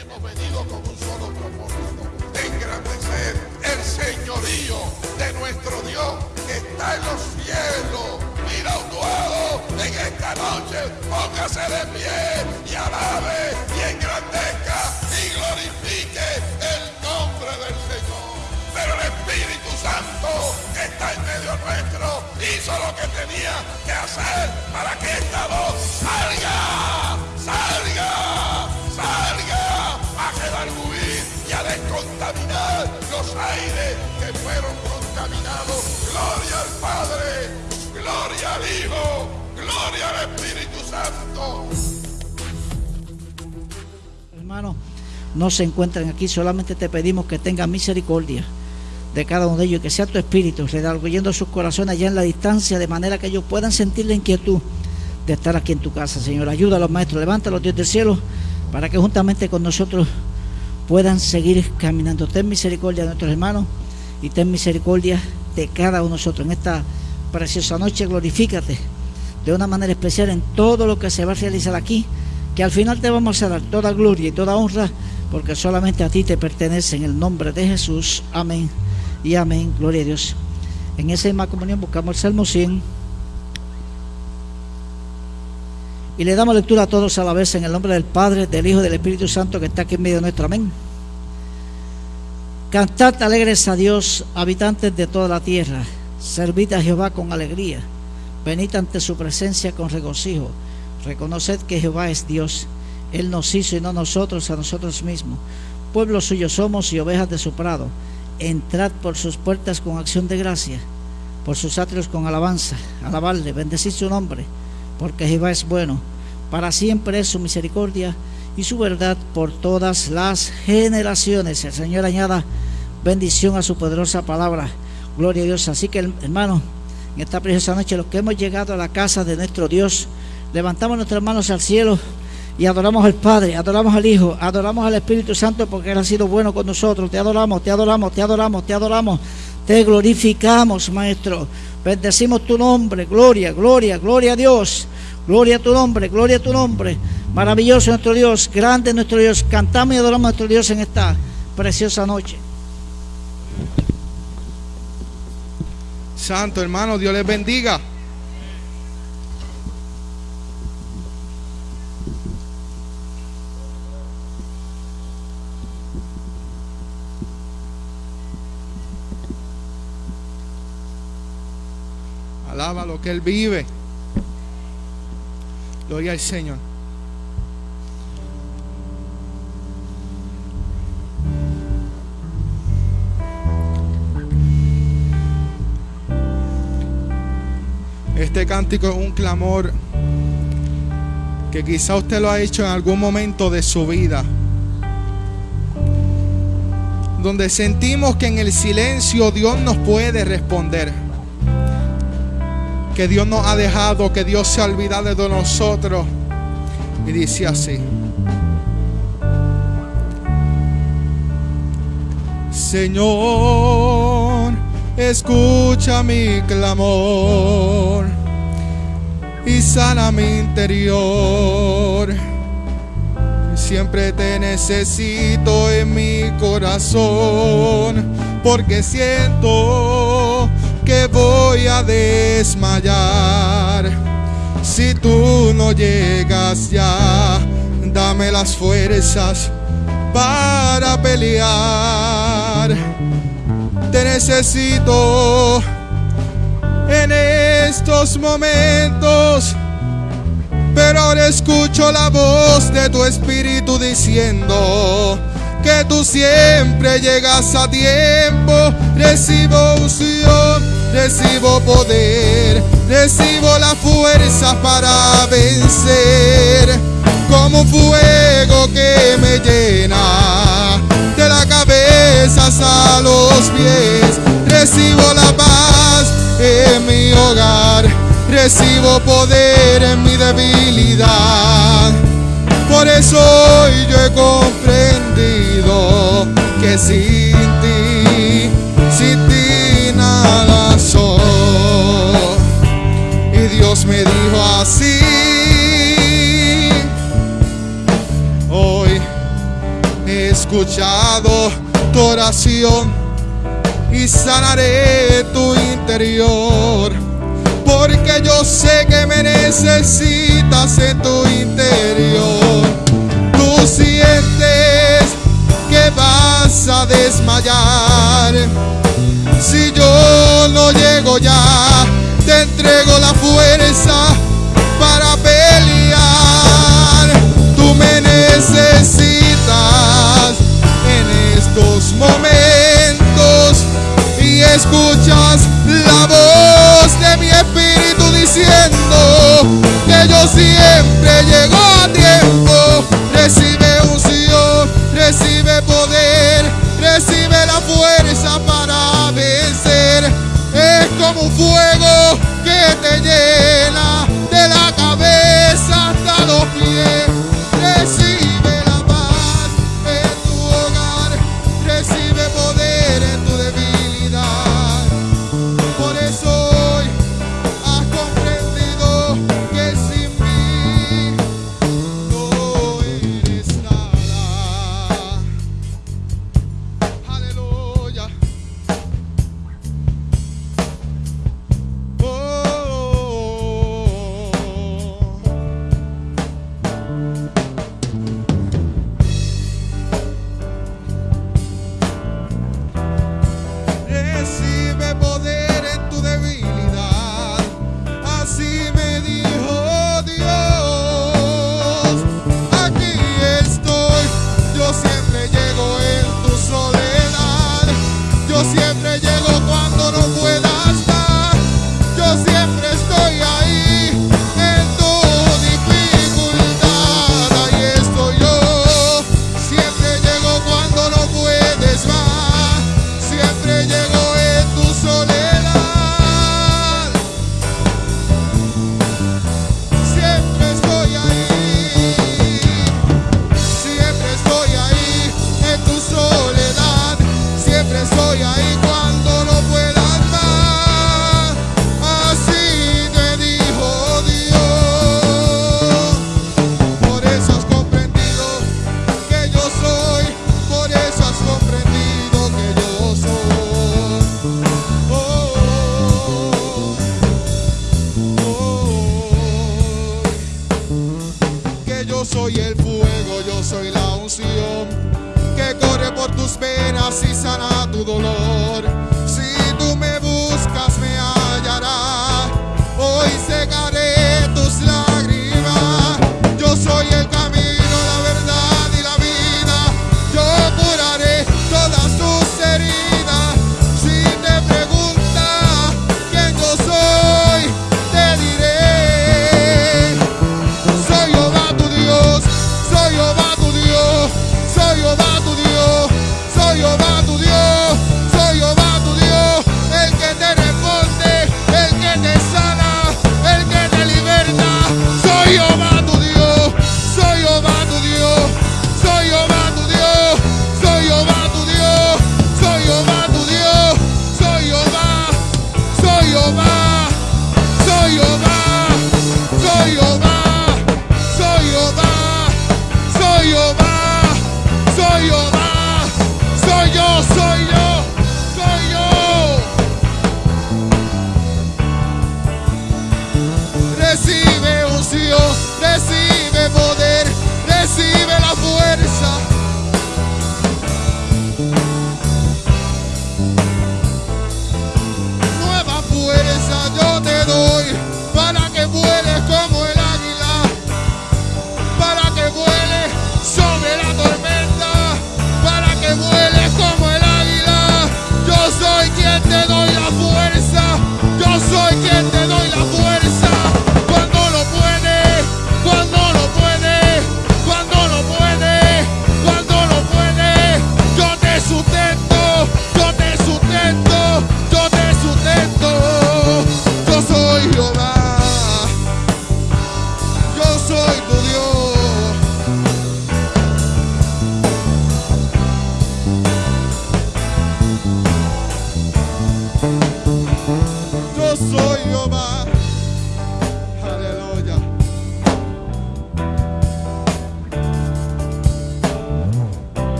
hemos venido con un solo propósito, de engrandecer el señorío de nuestro Dios que está en los cielos. Mira un nuevo en esta noche, póngase de pie y alabe y engrandezca y glorifique el nombre del Señor. Pero el Espíritu Santo que está en medio nuestro hizo lo que tenía que hacer para que esta voz salga, Gloria al Padre, gloria al Hijo, gloria al Espíritu Santo. Hermano, no se encuentran aquí, solamente te pedimos que tengas misericordia de cada uno de ellos, que sea tu espíritu redarguyendo sus corazones allá en la distancia, de manera que ellos puedan sentir la inquietud de estar aquí en tu casa, Señor. Ayuda a los maestros, levanta los Dios del cielo, para que juntamente con nosotros puedan seguir caminando. Ten misericordia de nuestros hermanos y ten misericordia de cada uno de nosotros. En esta preciosa noche, glorifícate de una manera especial en todo lo que se va a realizar aquí, que al final te vamos a dar toda gloria y toda honra, porque solamente a ti te pertenece en el nombre de Jesús. Amén y amén. Gloria a Dios. En esa misma comunión buscamos el Salmo 100. Y le damos lectura a todos a la vez en el nombre del Padre, del Hijo y del Espíritu Santo que está aquí en medio nuestro. Amén. Cantad alegres a Dios, habitantes de toda la tierra. Servid a Jehová con alegría. Venid ante su presencia con regocijo. Reconoced que Jehová es Dios. Él nos hizo y no nosotros a nosotros mismos. Pueblo suyo somos y ovejas de su prado. Entrad por sus puertas con acción de gracia, por sus atrios con alabanza. Alabarle, bendecid su nombre, porque Jehová es bueno. Para siempre es su misericordia y su verdad por todas las generaciones. El Señor añada bendición a su poderosa palabra. Gloria a Dios. Así que, hermano, en esta preciosa noche, los que hemos llegado a la casa de nuestro Dios, levantamos nuestras manos al cielo y adoramos al Padre, adoramos al Hijo, adoramos al Espíritu Santo porque Él ha sido bueno con nosotros. Te adoramos, te adoramos, te adoramos, te adoramos. Te glorificamos, Maestro. Bendecimos tu nombre. Gloria, gloria, gloria a Dios. Gloria a tu nombre, gloria a tu nombre. Maravilloso nuestro Dios, grande nuestro Dios. Cantamos y adoramos a nuestro Dios en esta preciosa noche. Santo hermano, Dios les bendiga. Alaba lo que Él vive. Gloria al Señor. Este cántico es un clamor que quizá usted lo ha hecho en algún momento de su vida. Donde sentimos que en el silencio Dios nos puede responder. Que Dios nos ha dejado, que Dios se ha olvidado de nosotros. Y dice así. Señor, escucha mi clamor y sana mi interior. Siempre te necesito en mi corazón, porque siento voy a desmayar. Si tú no llegas ya, dame las fuerzas para pelear. Te necesito en estos momentos. Pero ahora escucho la voz de tu espíritu diciendo que tú siempre llegas a tiempo. Recibo unción, recibo poder, recibo la fuerza para vencer. Como un fuego que me llena de la cabeza hasta los pies. Recibo la paz en mi hogar. Recibo poder en mi debilidad. Por eso hoy yo he comprendido que sin ti, sin ti me dijo así. Hoy he escuchado tu oración y sanaré tu interior. Porque yo sé que me necesitas en tu interior. Tú sientes que vas a desmayar. Si yo no llego ya te entrego la fuerza para pelear. Tú me necesitas en estos momentos y escuchas la voz de mi espíritu diciendo que yo siempre llego a tiempo. Recibe unción, recibe poder, recibe la fuerza como un fuego que te llena.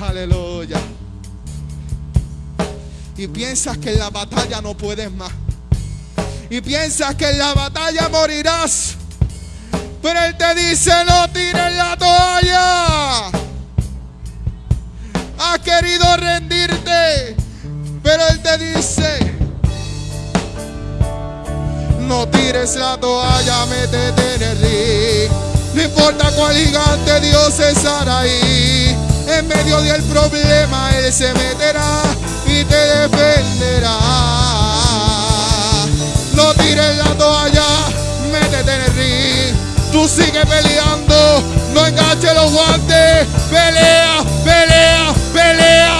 Aleluya. Y piensas que en la batalla no puedes más. Y piensas que en la batalla morirás. Pero Él te dice, no tires. gigante Dios estará ahí. En medio del problema Él se meterá y te defenderá. No tires la toalla, métete en el ring. Tú sigue peleando, no enganches los guantes. Pelea, pelea, pelea.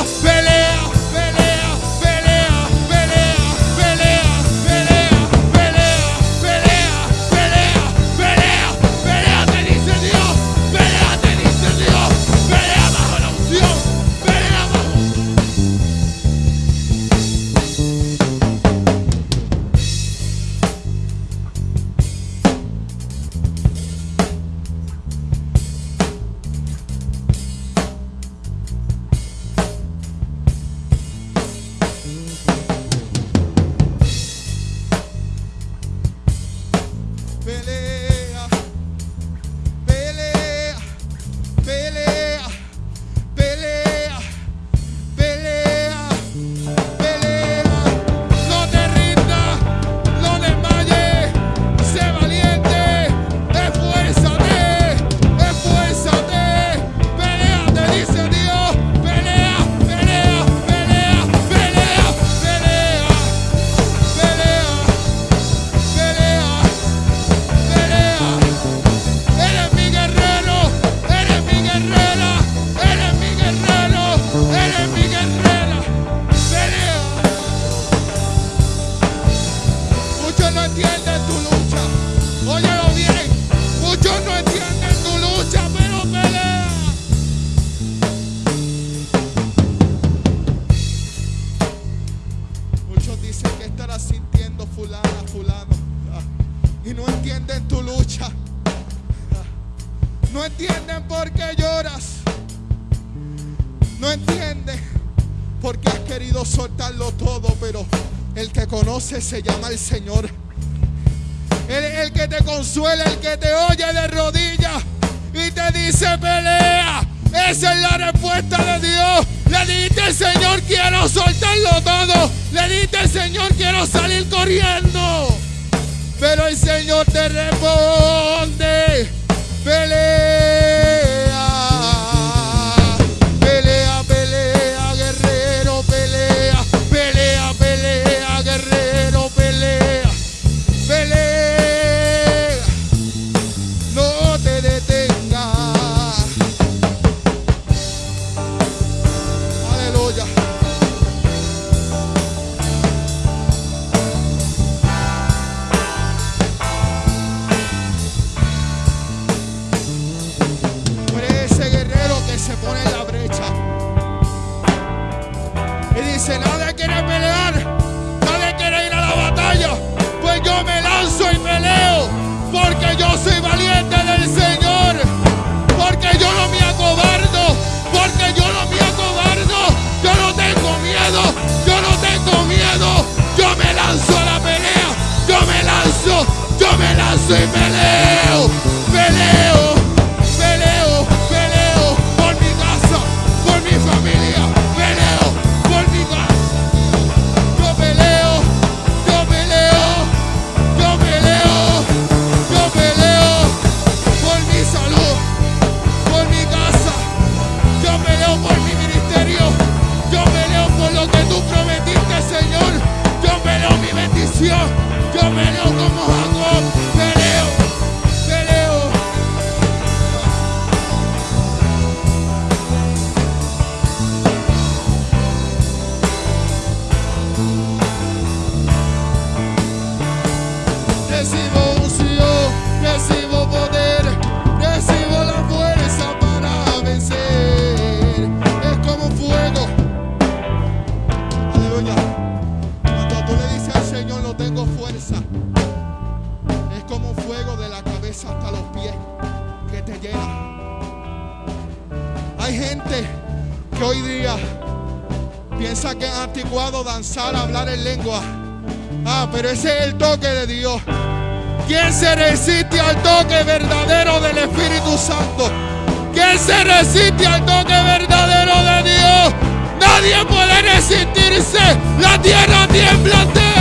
y no entienden tu lucha. No entienden por qué lloras. No entienden por qué has querido soltarlo todo, pero el que conoce se llama el Señor. Él el que te consuela, el que te oye de rodillas y te dice pelea. Esa es la respuesta de Dios. Le dijiste, Señor, quiero soltarlo todo. Le dijiste, Señor, quiero salir corriendo. Pero el Señor te responde. Feliz. Amen. toque verdadero del Espíritu Santo. ¿Quién se resiste al toque verdadero de Dios? Nadie puede resistirse. La tierra tiembla.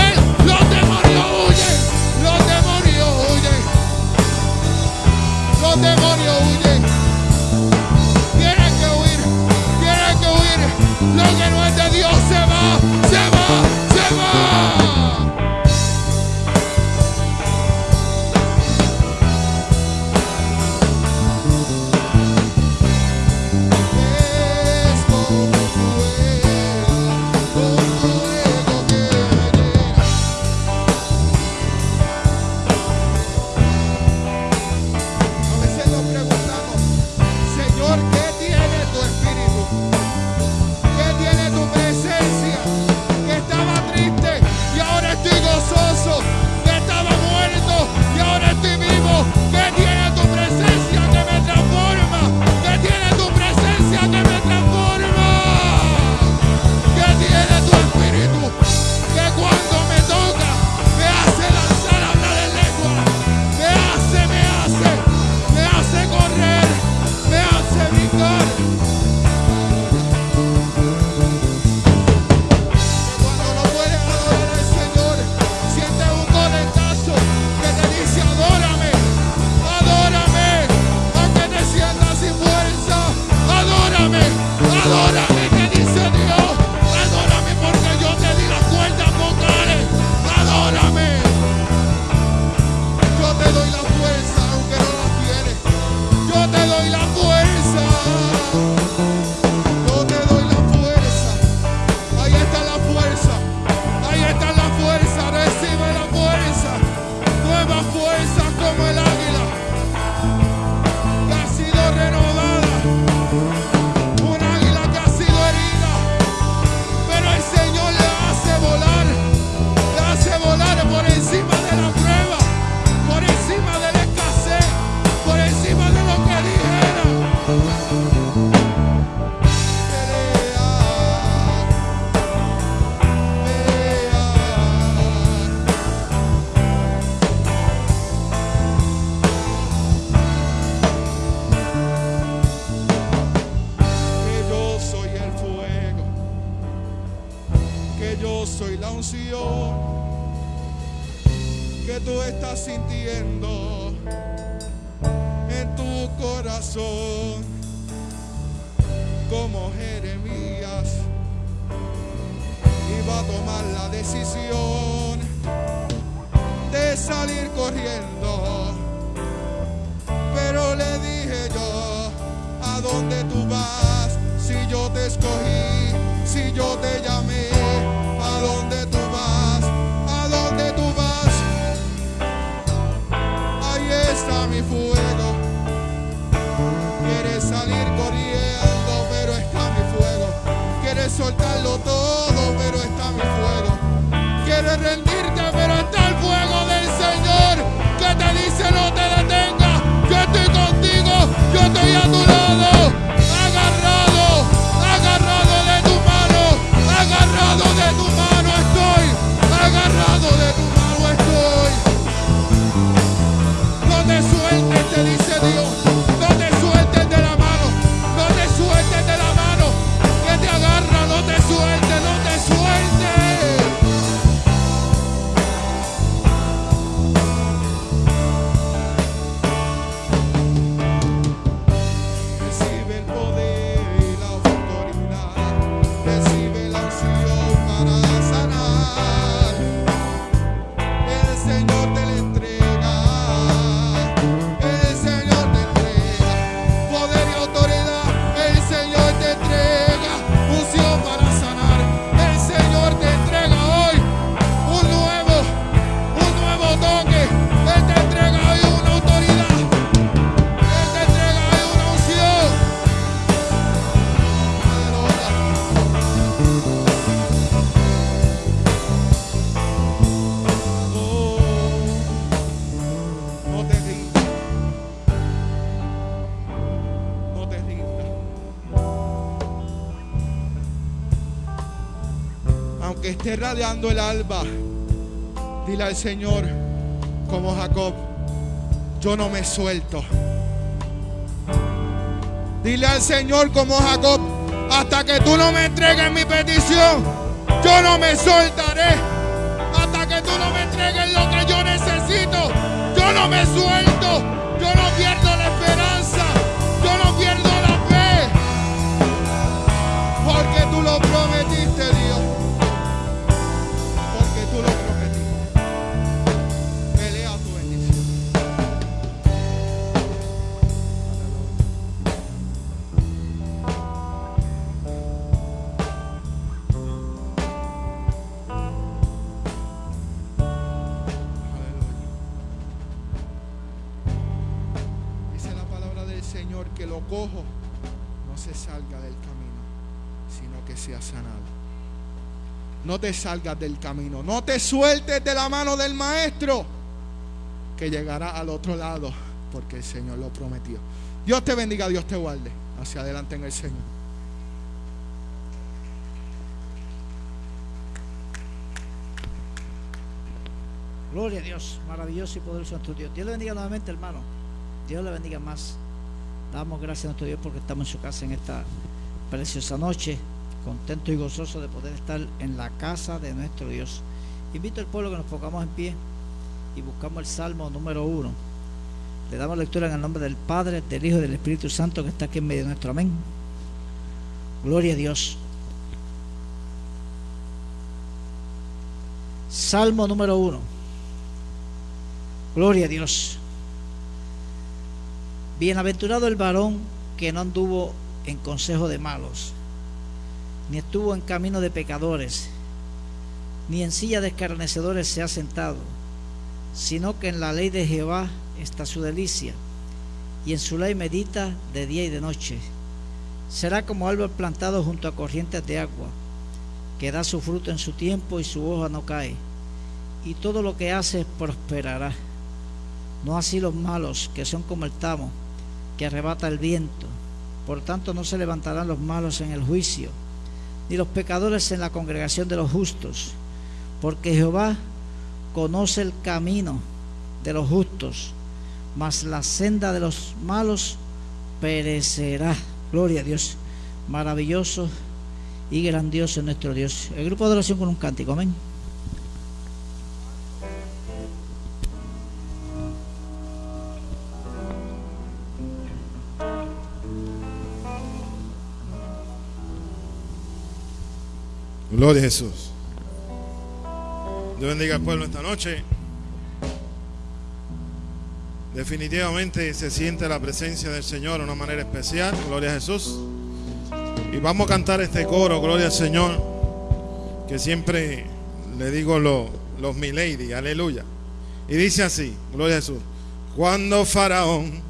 Esté radiando el alba, dile al Señor, como Jacob, yo no me suelto. Dile al Señor como Jacob, hasta que tú no me entregues mi petición, yo no me soltaré. Hasta que tú no me entregues lo que yo necesito, yo no me suelto. Yo no pierdo la esperanza, yo no pierdo la fe. Porque tú lo prometiste, sea sanado. No te salgas del camino, no te sueltes de la mano del maestro, que llegará al otro lado, porque el Señor lo prometió. Dios te bendiga, Dios te guarde. Hacia adelante en el Señor. Gloria a Dios, maravilloso y poderoso nuestro Dios. Dios le bendiga nuevamente, hermano. Dios le bendiga más. Damos gracias a nuestro Dios porque estamos en su casa en esta preciosa noche, contento y gozoso de poder estar en la casa de nuestro Dios. Invito al pueblo que nos pongamos en pie y buscamos el Salmo número uno. Le damos lectura en el nombre del Padre, del Hijo y del Espíritu Santo que está aquí en medio de nuestro amén. Gloria a Dios. Salmo número uno. Gloria a Dios. Bienaventurado el varón que no anduvo en consejo de malos, ni estuvo en camino de pecadores, ni en silla de escarnecedores se ha sentado, sino que en la ley de Jehová está su delicia, y en su ley medita de día y de noche. Será como árbol plantado junto a corrientes de agua, que da su fruto en su tiempo y su hoja no cae, y todo lo que hace prosperará. No así los malos, que son como el tamo, que arrebata el viento. Por tanto, no se levantarán los malos en el juicio, ni los pecadores en la congregación de los justos, porque Jehová conoce el camino de los justos, mas la senda de los malos perecerá. Gloria a Dios. Maravilloso y grandioso nuestro Dios. El grupo de oración con un cántico. Amén. Gloria a Jesús. Dios bendiga al pueblo esta noche. Definitivamente se siente la presencia del Señor de una manera especial. Gloria a Jesús. Y vamos a cantar este coro, Gloria al Señor, que siempre le digo lo, los milady, aleluya. Y dice así, Gloria a Jesús. Cuando Faraón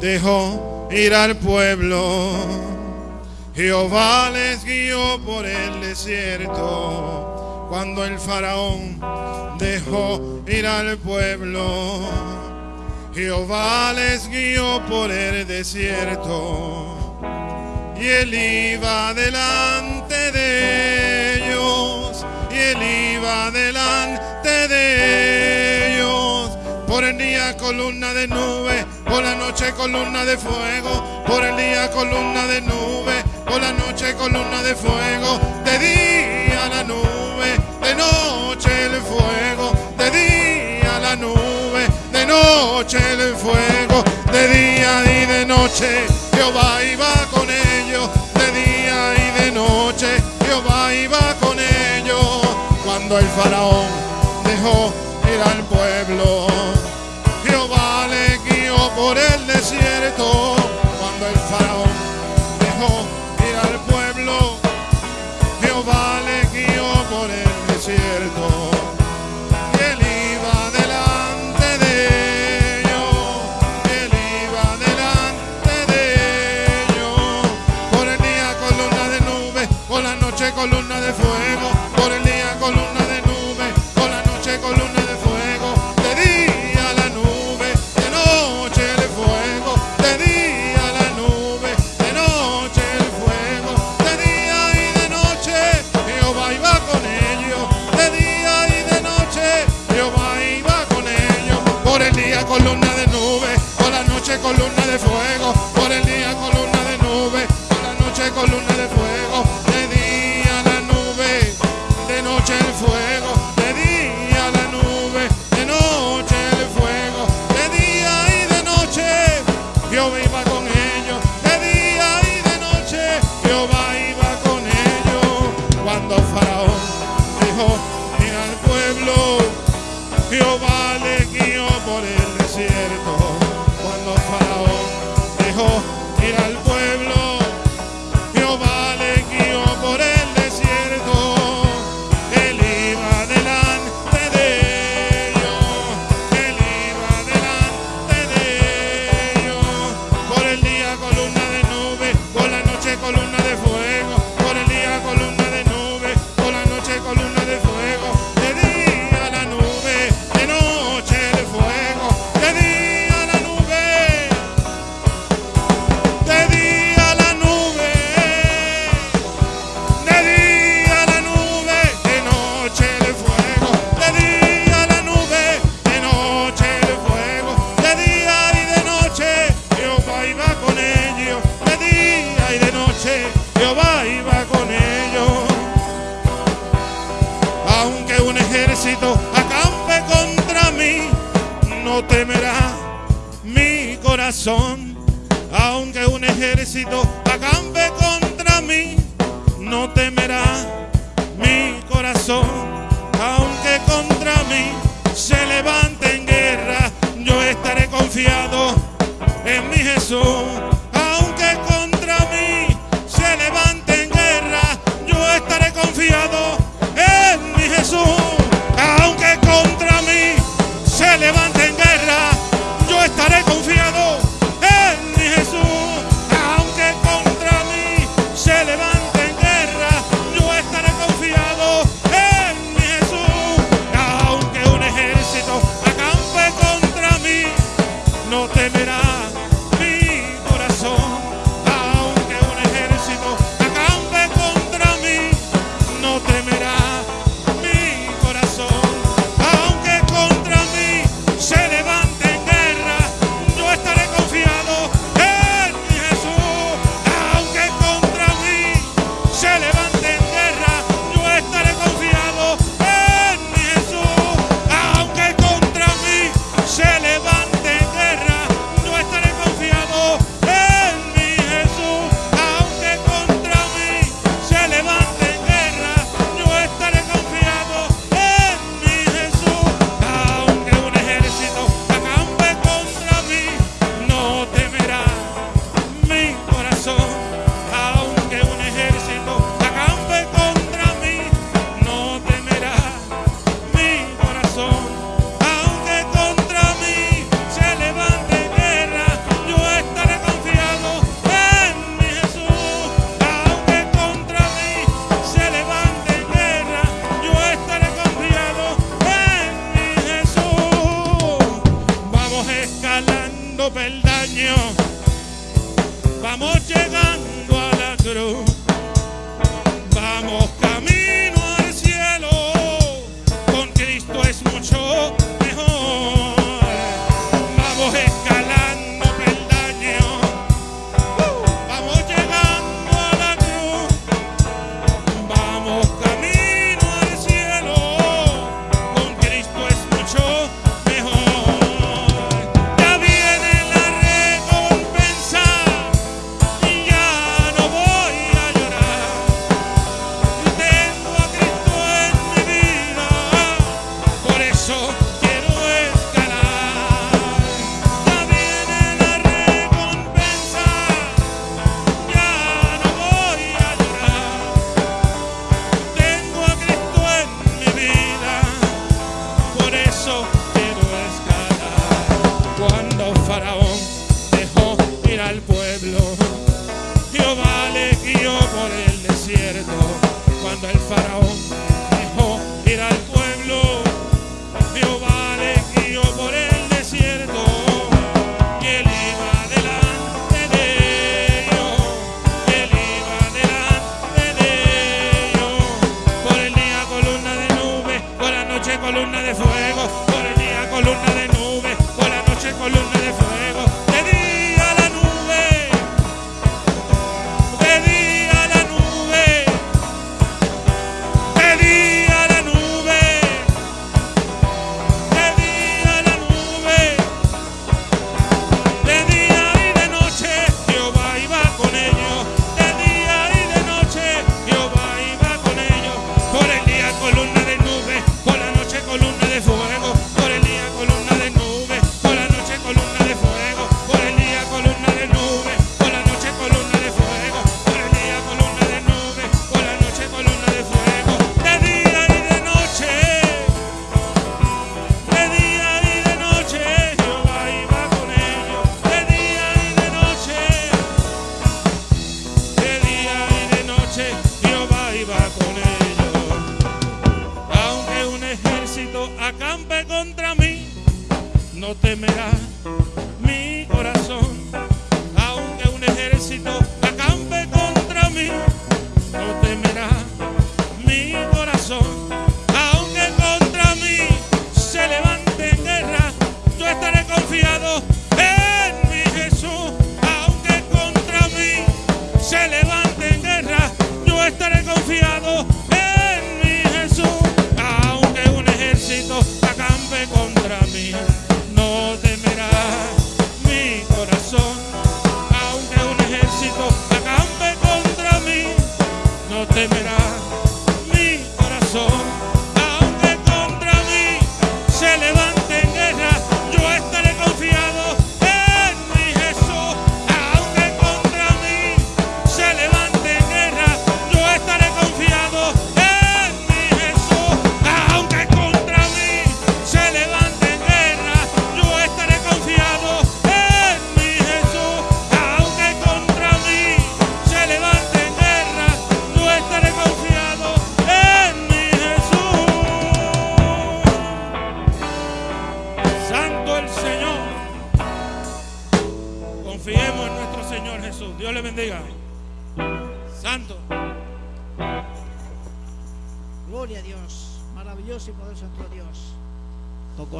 dejó ir al pueblo Jehová les guió por el desierto cuando el faraón dejó ir al pueblo. Jehová les guió por el desierto y él iba delante de ellos y él iba delante de ellos. Por el día columna de nube, por la noche columna de fuego, por el día columna de nube por la noche columna de fuego, de día la nube, de noche el fuego, de día la nube, de noche el fuego, de día y de noche Jehová iba con ellos, de día y de noche Jehová iba con ellos, cuando el faraón dejó ir al pueblo.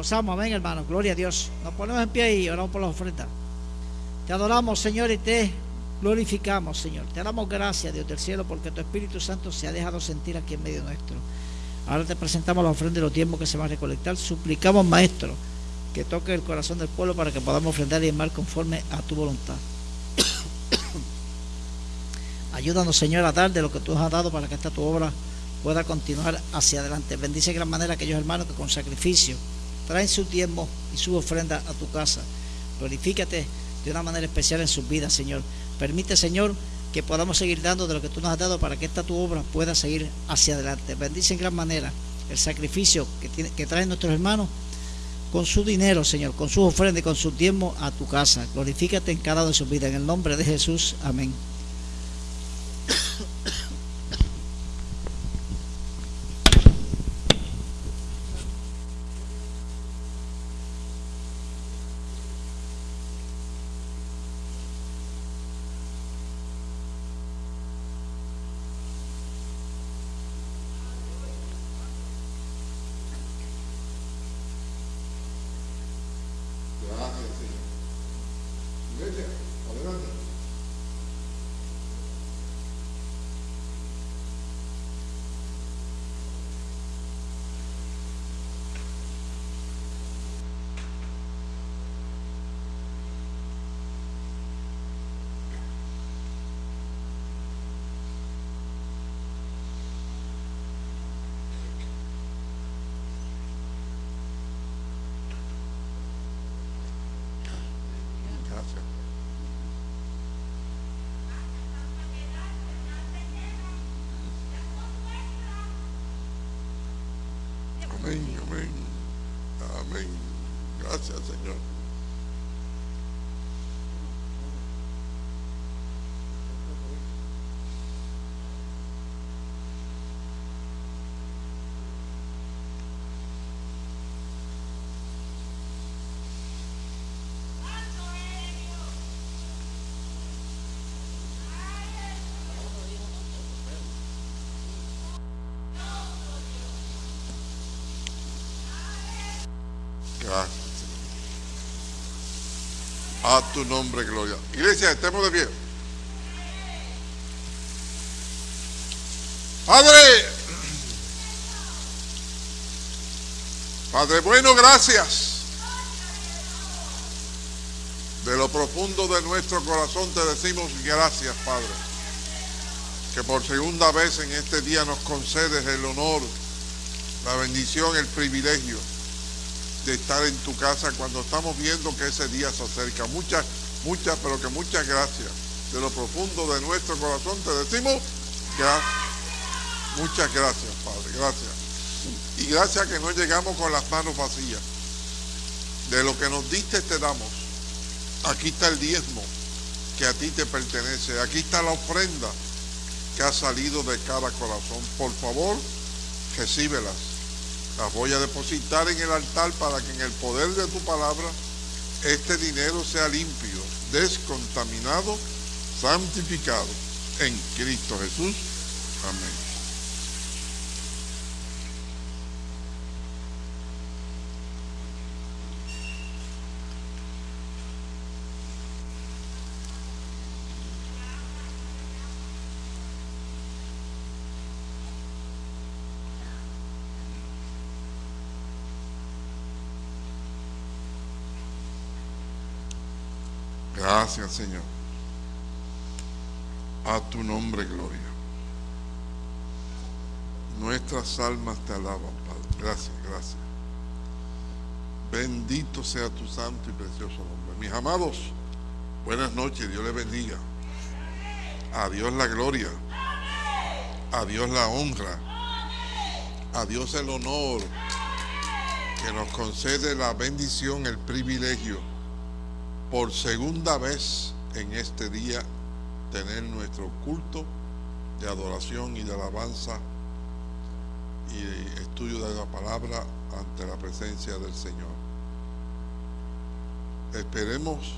Gozamos, amén, hermanos. Gloria a Dios. Nos ponemos en pie y oramos por la ofrenda. Te adoramos, Señor, y te glorificamos, Señor. Te damos gracias, Dios del cielo, porque tu Espíritu Santo se ha dejado sentir aquí en medio nuestro. Ahora te presentamos la ofrenda y los tiempos que se van a recolectar. Suplicamos, Maestro, que toque el corazón del pueblo para que podamos ofrendar y amar conforme a tu voluntad. Ayúdanos, Señor, a dar de lo que tú has dado para que esta tu obra pueda continuar hacia adelante. Bendice de gran manera aquellos hermanos que con sacrificio traen su tiempo y su ofrenda a tu casa. Glorifícate de una manera especial en sus vidas, Señor. Permite, Señor, que podamos seguir dando de lo que tú nos has dado para que esta tu obra pueda seguir hacia adelante. Bendice en gran manera el sacrificio que, traen nuestros hermanos con su dinero, Señor, con sus ofrendas y con su tiempo a tu casa. Glorifícate en cada una de sus vidas. En el nombre de Jesús. Amén. Gracias, Señor. Iglesia, adelante. Gracias. Amén, amén. Gracias, Señor. Gracias. A tu nombre, gloria. Iglesia, estemos de pie. Padre, Padre bueno, gracias. De lo profundo de nuestro corazón te decimos gracias, Padre. Que por segunda vez en este día nos concedes el honor, la bendición, el privilegio de estar en tu casa cuando estamos viendo que ese día se acerca. Muchas, muchas, pero que muchas gracias. De lo profundo de nuestro corazón te decimos gracias. Muchas gracias, Padre, gracias. Y gracias que no llegamos con las manos vacías. De lo que nos diste te damos. Aquí está el diezmo que a ti te pertenece. Aquí está la ofrenda que ha salido de cada corazón. Por favor, recíbelas. Las voy a depositar en el altar para que en el poder de tu palabra este dinero sea limpio, descontaminado, santificado en Cristo Jesús. Amén. Señor. A tu nombre, gloria. Nuestras almas te alaban, Padre. Gracias, gracias. Bendito sea tu santo y precioso nombre. Mis amados, buenas noches. Dios les bendiga. A Dios la gloria. A Dios la honra. A Dios el honor que nos concede la bendición, el privilegio por segunda vez en este día tener nuestro culto de adoración y de alabanza y estudio de la palabra ante la presencia del Señor. Esperemos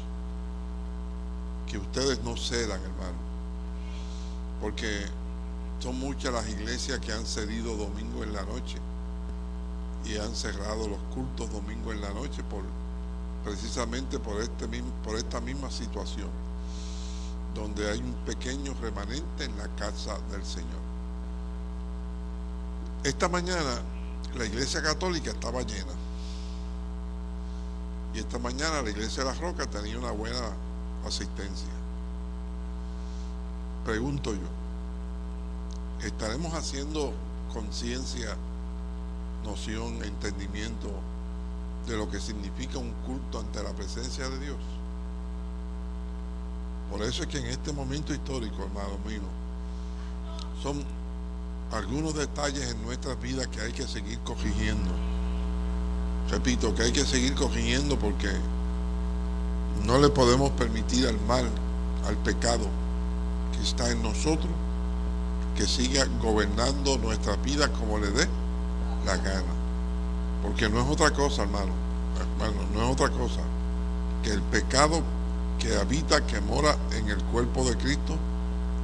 que ustedes no cedan, hermano, porque son muchas las iglesias que han cedido domingo en la noche y han cerrado los cultos domingo en la noche por precisamente por, este, por esta misma situación, donde hay un pequeño remanente en la casa del Señor. Esta mañana la iglesia católica estaba llena. Y esta mañana la iglesia de la Roca tenía una buena asistencia. Pregunto yo, ¿estaremos haciendo conciencia, noción, entendimiento de lo que significa un culto ante la presencia de Dios. Por eso es que en este momento histórico, hermano mío, son algunos detalles en nuestra vida que hay que seguir corrigiendo. Repito, que hay que seguir corrigiendo porque no le podemos permitir al mal, al pecado que está en nosotros, que siga gobernando nuestra vida como le dé la gana. Porque no es otra cosa, hermano, hermano, no es otra cosa que el pecado que habita, que mora en el cuerpo de Cristo,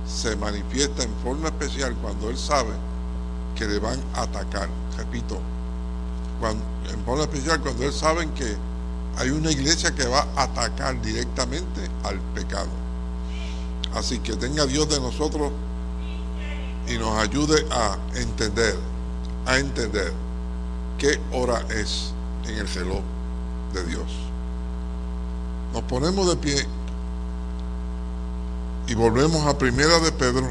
se manifiesta en forma especial cuando Él sabe que le van a atacar. Repito, en forma especial cuando Él sabe que hay una iglesia que va a atacar directamente al pecado. Así que tenga Dios de nosotros y nos ayude a entender, a entender qué hora es en el reloj de Dios. Nos ponemos de pie y volvemos a Primera de Pedro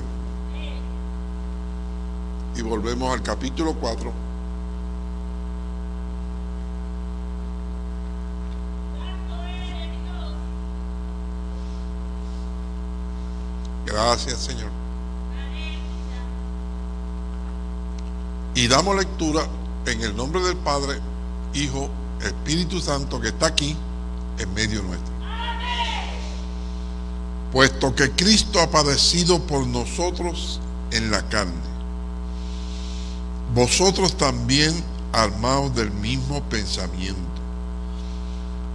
y volvemos al capítulo 4. Gracias, Señor. Y damos lectura en el nombre del Padre, Hijo, Espíritu Santo que está aquí en medio nuestro. Puesto que Cristo ha padecido por nosotros en la carne, vosotros también armados del mismo pensamiento.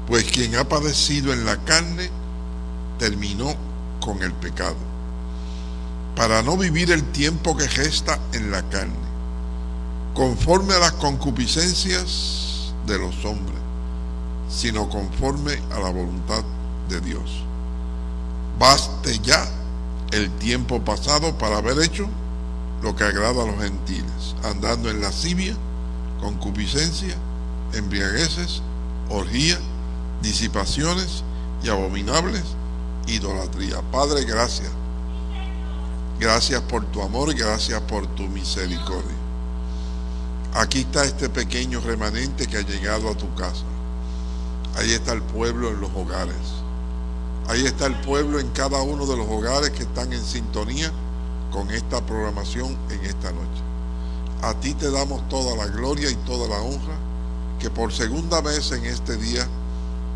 Pues quien ha padecido en la carne terminó con el pecado, para no vivir el tiempo que gesta en la carne conforme a las concupiscencias de los hombres, sino conforme a la voluntad de Dios. Baste ya el tiempo pasado para haber hecho lo que agrada a los gentiles, andando en lascivia, concupiscencia, embriagueces, orgía, disipaciones y abominables idolatría. Padre, gracias. Gracias por tu amor, gracias por tu misericordia. Aquí está este pequeño remanente que ha llegado a tu casa. Ahí está el pueblo en los hogares. Ahí está el pueblo en cada uno de los hogares que están en sintonía con esta programación en esta noche. A ti te damos toda la gloria y toda la honra que por segunda vez en este día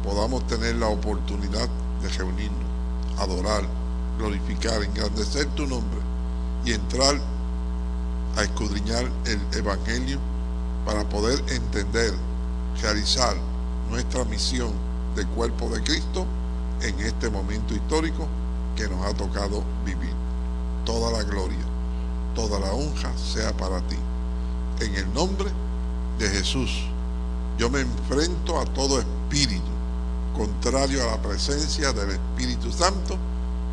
podamos tener la oportunidad de reunirnos, adorar, glorificar, engrandecer tu nombre y entrar a escudriñar el Evangelio para poder entender, realizar nuestra misión de cuerpo de Cristo en este momento histórico que nos ha tocado vivir. Toda la gloria, toda la honra sea para ti. En el nombre de Jesús, yo me enfrento a todo espíritu contrario a la presencia del Espíritu Santo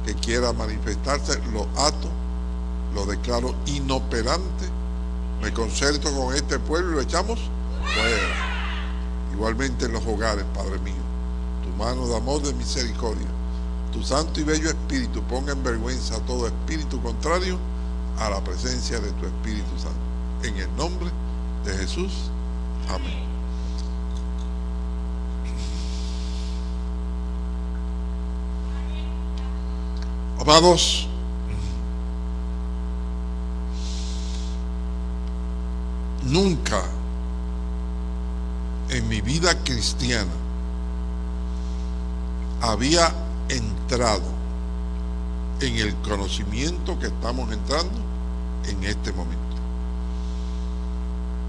que quiera manifestarse, lo ato, lo declaro inoperante, me concerto con este pueblo y lo echamos fuera. Igualmente en los hogares, Padre mío, tu mano de amor, de misericordia, tu santo y bello Espíritu ponga en vergüenza a todo espíritu contrario a la presencia de tu Espíritu Santo. En el nombre de Jesús. Amén. Amados, nunca en mi vida cristiana había entrado en el conocimiento que estamos entrando en este momento.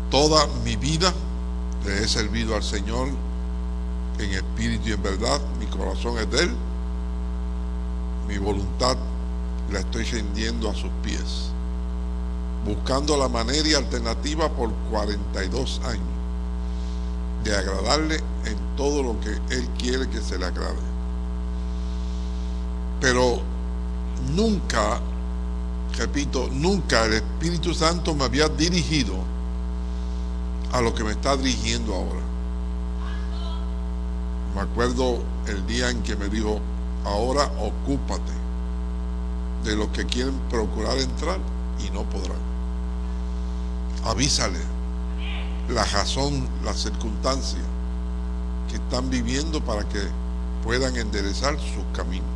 Toda mi vida le he servido al Señor en espíritu y en verdad. Mi corazón es de Él mi voluntad la estoy rindiendo a sus pies, buscando la manera y alternativa por 42 años de agradarle en todo lo que Él quiere que se le agrade. Pero nunca, repito, nunca el Espíritu Santo me había dirigido a lo que me está dirigiendo ahora. Me acuerdo el día en que me dijo, ahora ocúpate de los que quieren procurar entrar y no podrán. Avísale la razón, la circunstancia que están viviendo para que puedan enderezar sus caminos.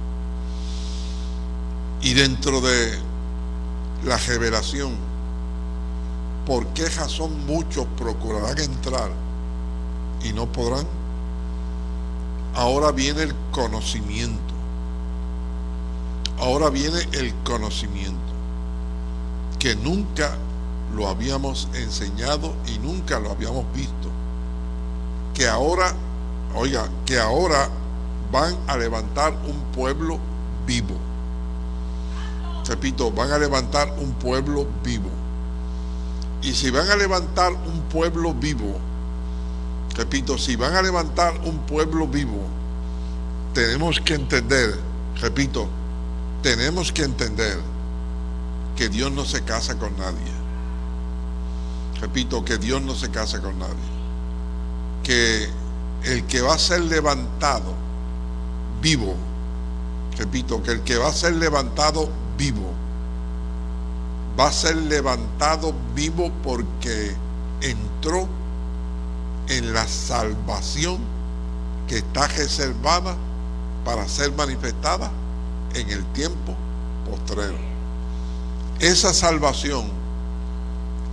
Y dentro de la revelación, ¿por qué razón muchos procurarán entrar y no podrán? Ahora viene el conocimiento Ahora viene el conocimiento, que nunca lo habíamos enseñado y nunca lo habíamos visto. Que ahora, oiga, que ahora van a levantar un pueblo vivo. Repito, van a levantar un pueblo vivo. Y si van a levantar un pueblo vivo, repito, si van a levantar un pueblo vivo, tenemos que entender, repito, tenemos que entender que Dios no se casa con nadie. Repito, que Dios no se casa con nadie. Que el que va a ser levantado vivo, repito, que el que va a ser levantado vivo, va a ser levantado vivo porque entró en la salvación que está reservada para ser manifestada en el tiempo postrero. Esa salvación,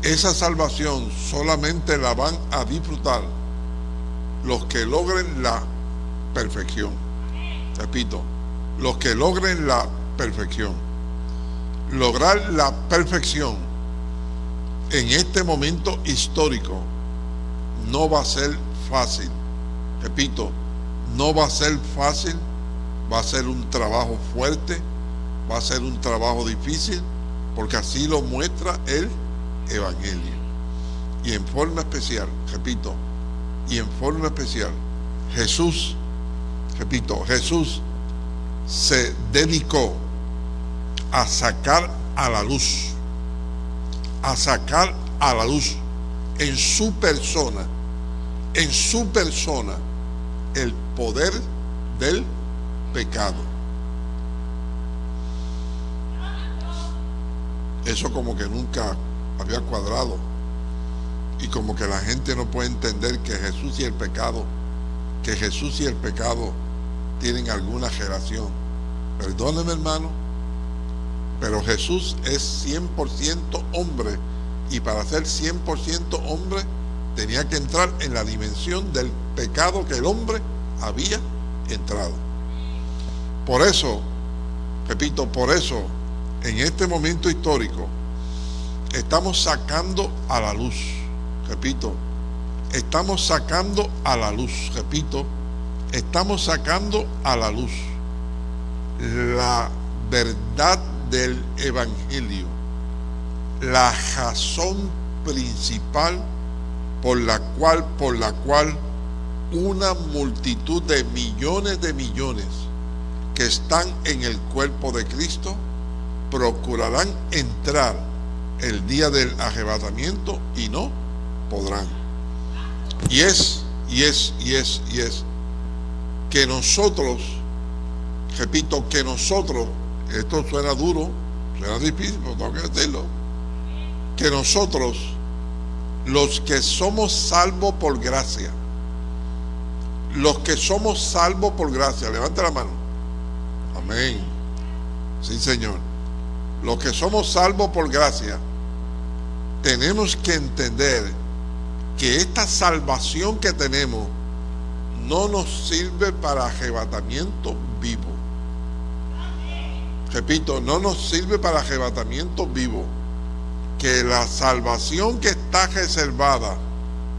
esa salvación solamente la van a disfrutar los que logren la perfección. Repito, los que logren la perfección. Lograr la perfección en este momento histórico no va a ser fácil. Repito, no va a ser fácil va a ser un trabajo fuerte, va a ser un trabajo difícil, porque así lo muestra el Evangelio. Y en forma especial, repito, y en forma especial, Jesús, repito, Jesús se dedicó a sacar a la luz, a sacar a la luz en su persona, en su persona, el poder del pecado. Eso como que nunca había cuadrado. Y como que la gente no puede entender que Jesús y el pecado, que Jesús y el pecado tienen alguna relación. Perdóneme hermano, pero Jesús es 100% hombre y para ser 100% hombre tenía que entrar en la dimensión del pecado que el hombre había entrado. Por eso, repito, por eso, en este momento histórico, estamos sacando a la luz, repito, estamos sacando a la luz, repito, estamos sacando a la luz la verdad del Evangelio, la razón principal por la cual, por la cual una multitud de millones de millones que están en el cuerpo de Cristo procurarán entrar el día del arrebatamiento y no podrán. Y es, y es, y es, y es que nosotros, repito, que nosotros, esto suena duro, suena difícil, pero tengo que decirlo, que nosotros, los que somos salvos por gracia, los que somos salvos por gracia, levante la mano. Amén. Sí, Señor. Los que somos salvos por gracia, tenemos que entender que esta salvación que tenemos no nos sirve para arrebatamiento vivo. Repito, no nos sirve para arrebatamiento vivo. Que la salvación que está reservada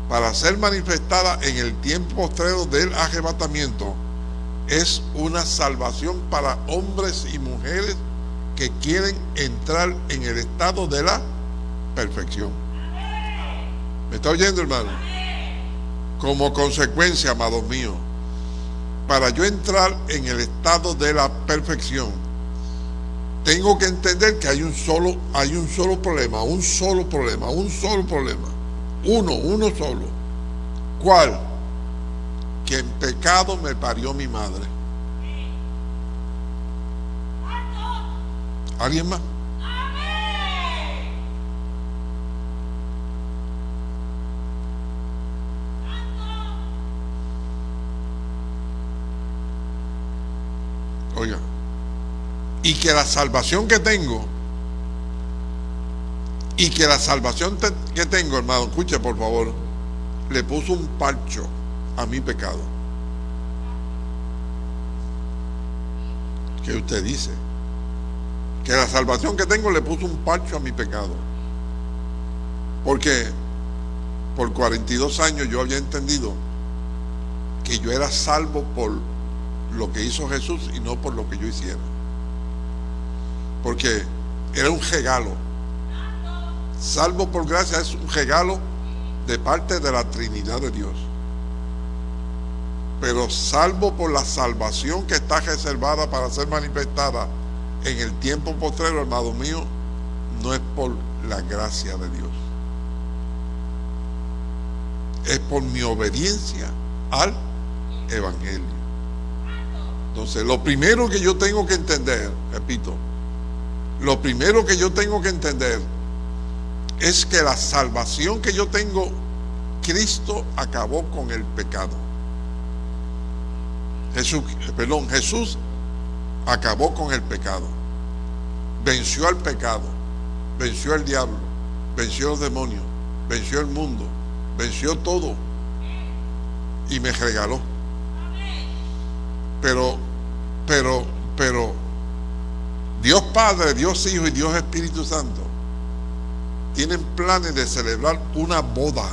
para ser manifestada en el tiempo postrero del arrebatamiento es una salvación para hombres y mujeres que quieren entrar en el estado de la perfección. ¿Me está oyendo, hermano? Como consecuencia, amados míos, para yo entrar en el estado de la perfección, tengo que entender que hay un solo, hay un solo problema, un solo problema, un solo problema. Uno, uno solo. ¿Cuál? Que en pecado me parió mi madre. ¿Alguien más? Oiga, y que la salvación que tengo, y que la salvación que tengo, hermano, escuche por favor, le puso un parcho a mi pecado. ¿Qué usted dice? Que la salvación que tengo le puso un parcho a mi pecado. Porque por 42 años yo había entendido que yo era salvo por lo que hizo Jesús y no por lo que yo hiciera. Porque era un regalo. Salvo por gracia es un regalo de parte de la Trinidad de Dios. Pero salvo por la salvación que está reservada para ser manifestada en el tiempo postrero, hermano mío, no es por la gracia de Dios. Es por mi obediencia al Evangelio. Entonces, lo primero que yo tengo que entender, repito, lo primero que yo tengo que entender es que la salvación que yo tengo, Cristo acabó con el pecado. Jesús, perdón, Jesús acabó con el pecado. Venció al pecado, venció al diablo, venció los demonios, venció el mundo, venció todo y me regaló. Pero, pero, pero, Dios Padre, Dios Hijo y Dios Espíritu Santo tienen planes de celebrar una boda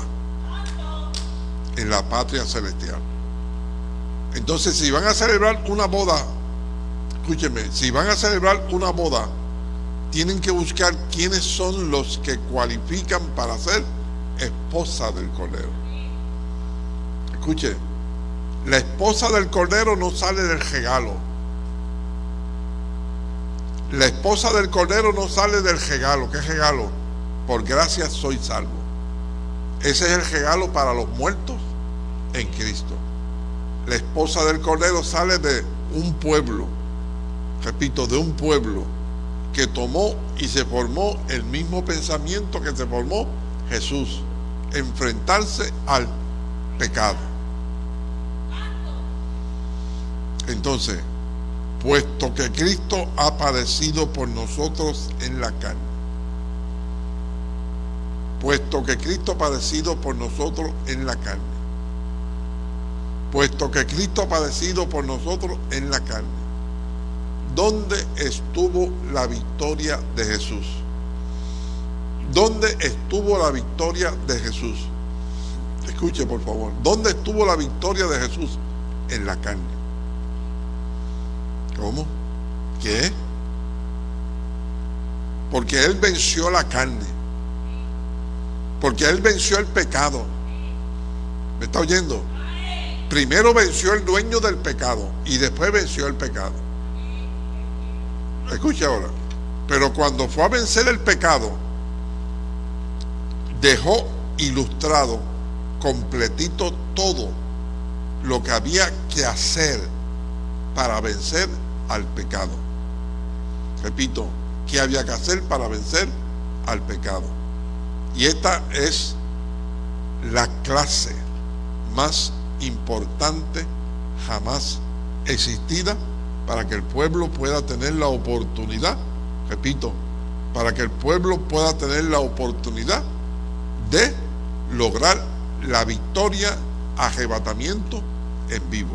en la patria celestial. Entonces, si van a celebrar una boda, escúcheme, si van a celebrar una boda, tienen que buscar quiénes son los que cualifican para ser esposa del Cordero. Escuche, La esposa del Cordero no sale del regalo. La esposa del Cordero no sale del regalo. ¿Qué regalo? Por gracia soy salvo. Ese es el regalo para los muertos en Cristo. La esposa del Cordero sale de un pueblo, repito, de un pueblo que tomó y se formó el mismo pensamiento que se formó Jesús, enfrentarse al pecado. Entonces, puesto que Cristo ha padecido por nosotros en la carne, puesto que Cristo ha padecido por nosotros en la carne, puesto que Cristo ha padecido por nosotros en la carne, ¿dónde estuvo la victoria de Jesús? ¿Dónde estuvo la victoria de Jesús? Escuche por favor, ¿dónde estuvo la victoria de Jesús? En la carne. ¿Cómo? ¿Qué? Porque Él venció la carne. Porque Él venció el pecado. ¿Me está oyendo? Primero venció el dueño del pecado y después venció el pecado. Escuche ahora. Pero cuando fue a vencer el pecado, dejó ilustrado completito todo lo que había que hacer para vencer al pecado. Repito, ¿qué había que hacer para vencer al pecado? Y esta es la clase más importante jamás existida para que el pueblo pueda tener la oportunidad, repito, para que el pueblo pueda tener la oportunidad de lograr la victoria, arrebatamiento en vivo.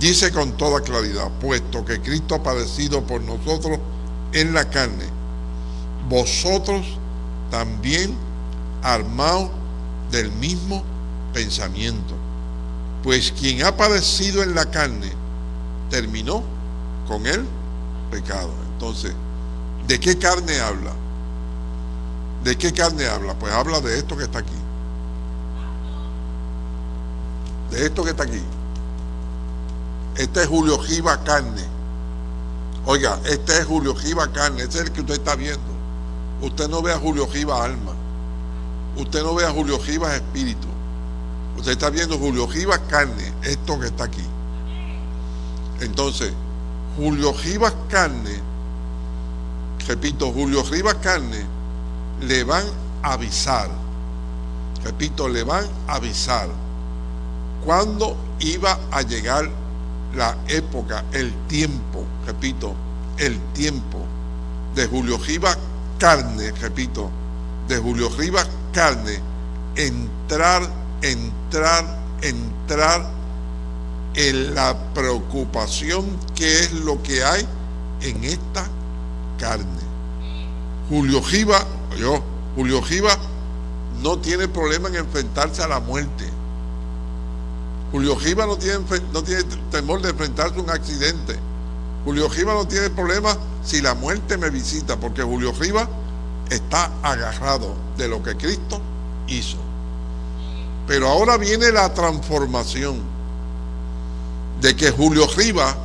Dice con toda claridad, puesto que Cristo ha padecido por nosotros en la carne, vosotros también armados del mismo pensamiento. Pues quien ha padecido en la carne terminó con el pecado. Entonces, ¿de qué carne habla? ¿De qué carne habla? Pues habla de esto que está aquí. De esto que está aquí. Este es Julio Giva Carne. Oiga, este es Julio Giva Carne. Este es el que usted está viendo. Usted no ve a Julio Giva Alma. Usted no ve a Julio Giva Espíritu. Usted está viendo Julio Giva Carne. Esto que está aquí. Entonces, Julio Rivas Carne, repito, Julio Rivas Carne, le van a avisar, repito, le van a avisar cuándo iba a llegar la época, el tiempo, repito, el tiempo de Julio Rivas Carne, repito, de Julio Rivas Carne, entrar, entrar, entrar en la preocupación que es lo que hay en esta carne. Julio Giva, yo, Julio Giva no tiene problema en enfrentarse a la muerte. Julio Giva no tiene, temor de enfrentarse a un accidente. Julio Giva no tiene problema si la muerte me visita, porque Julio Giva está agarrado de lo que Cristo hizo. Pero ahora viene la transformación de que Julio Riva,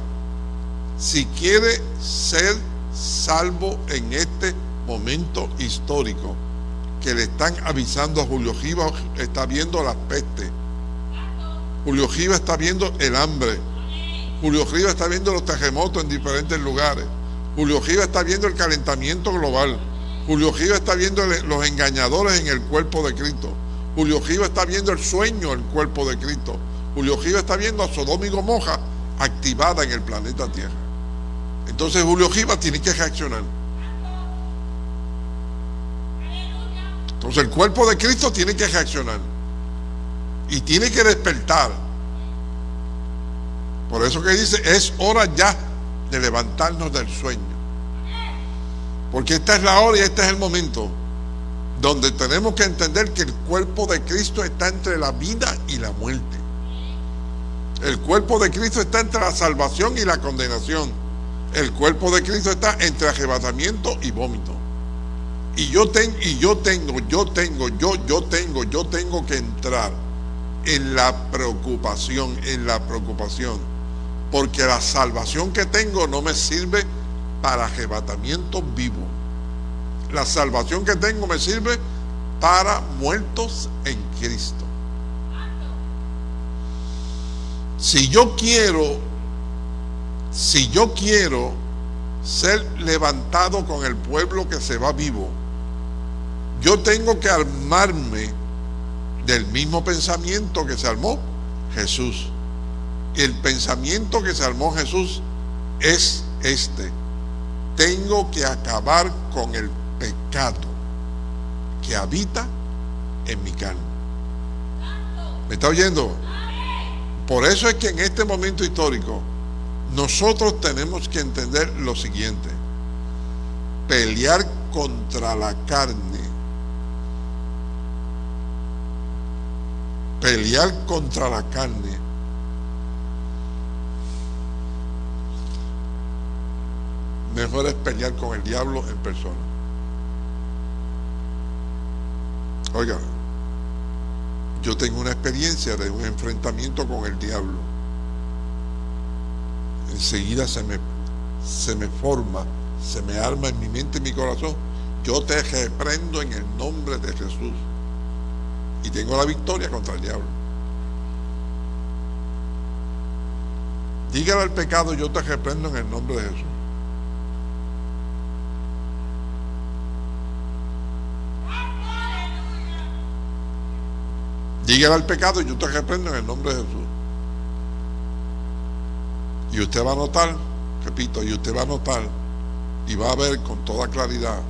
si quiere ser salvo en este momento histórico, que le están avisando a Julio Riva, está viendo las pestes. Julio Riva está viendo el hambre. Julio Riva está viendo los terremotos en diferentes lugares. Julio Riva está viendo el calentamiento global. Julio Riva está viendo los engañadores en el cuerpo de Cristo. Julio Riva está viendo el sueño en el cuerpo de Cristo. Julio Giva está viendo a Sodoma y Gomorra activada en el planeta Tierra. Entonces Julio Giva tiene que reaccionar. Entonces el cuerpo de Cristo tiene que reaccionar. Y tiene que despertar. Por eso que dice, es hora ya de levantarnos del sueño. Porque esta es la hora y este es el momento donde tenemos que entender que el cuerpo de Cristo está entre la vida y la muerte. El cuerpo de Cristo está entre la salvación y la condenación. El cuerpo de Cristo está entre arrebatamiento y vómito. Y yo, tengo, y yo tengo, yo tengo, yo, yo tengo, yo tengo que entrar en la preocupación, en la preocupación. Porque la salvación que tengo no me sirve para arrebatamiento vivo. La salvación que tengo me sirve para muertos en Cristo. Si yo quiero, si yo quiero ser levantado con el pueblo que se va vivo, yo tengo que armarme del mismo pensamiento que se armó Jesús. El pensamiento que se armó Jesús es este. Tengo que acabar con el pecado que habita en mi carne. ¿Me está oyendo? Por eso es que en este momento histórico nosotros tenemos que entender lo siguiente. Pelear contra la carne pelear contra la carne mejor es pelear con el diablo en persona. Oiga, yo tengo una experiencia de un enfrentamiento con el diablo. Enseguida se me, se me forma, se me arma en mi mente y mi corazón. Yo te reprendo en el nombre de Jesús y tengo la victoria contra el diablo. Dígale al pecado, yo te reprendo en el nombre de Jesús. Dígale al pecado, yo te reprendo en el nombre de Jesús. Y usted va a notar, repito, y usted va a notar y va a ver con toda claridad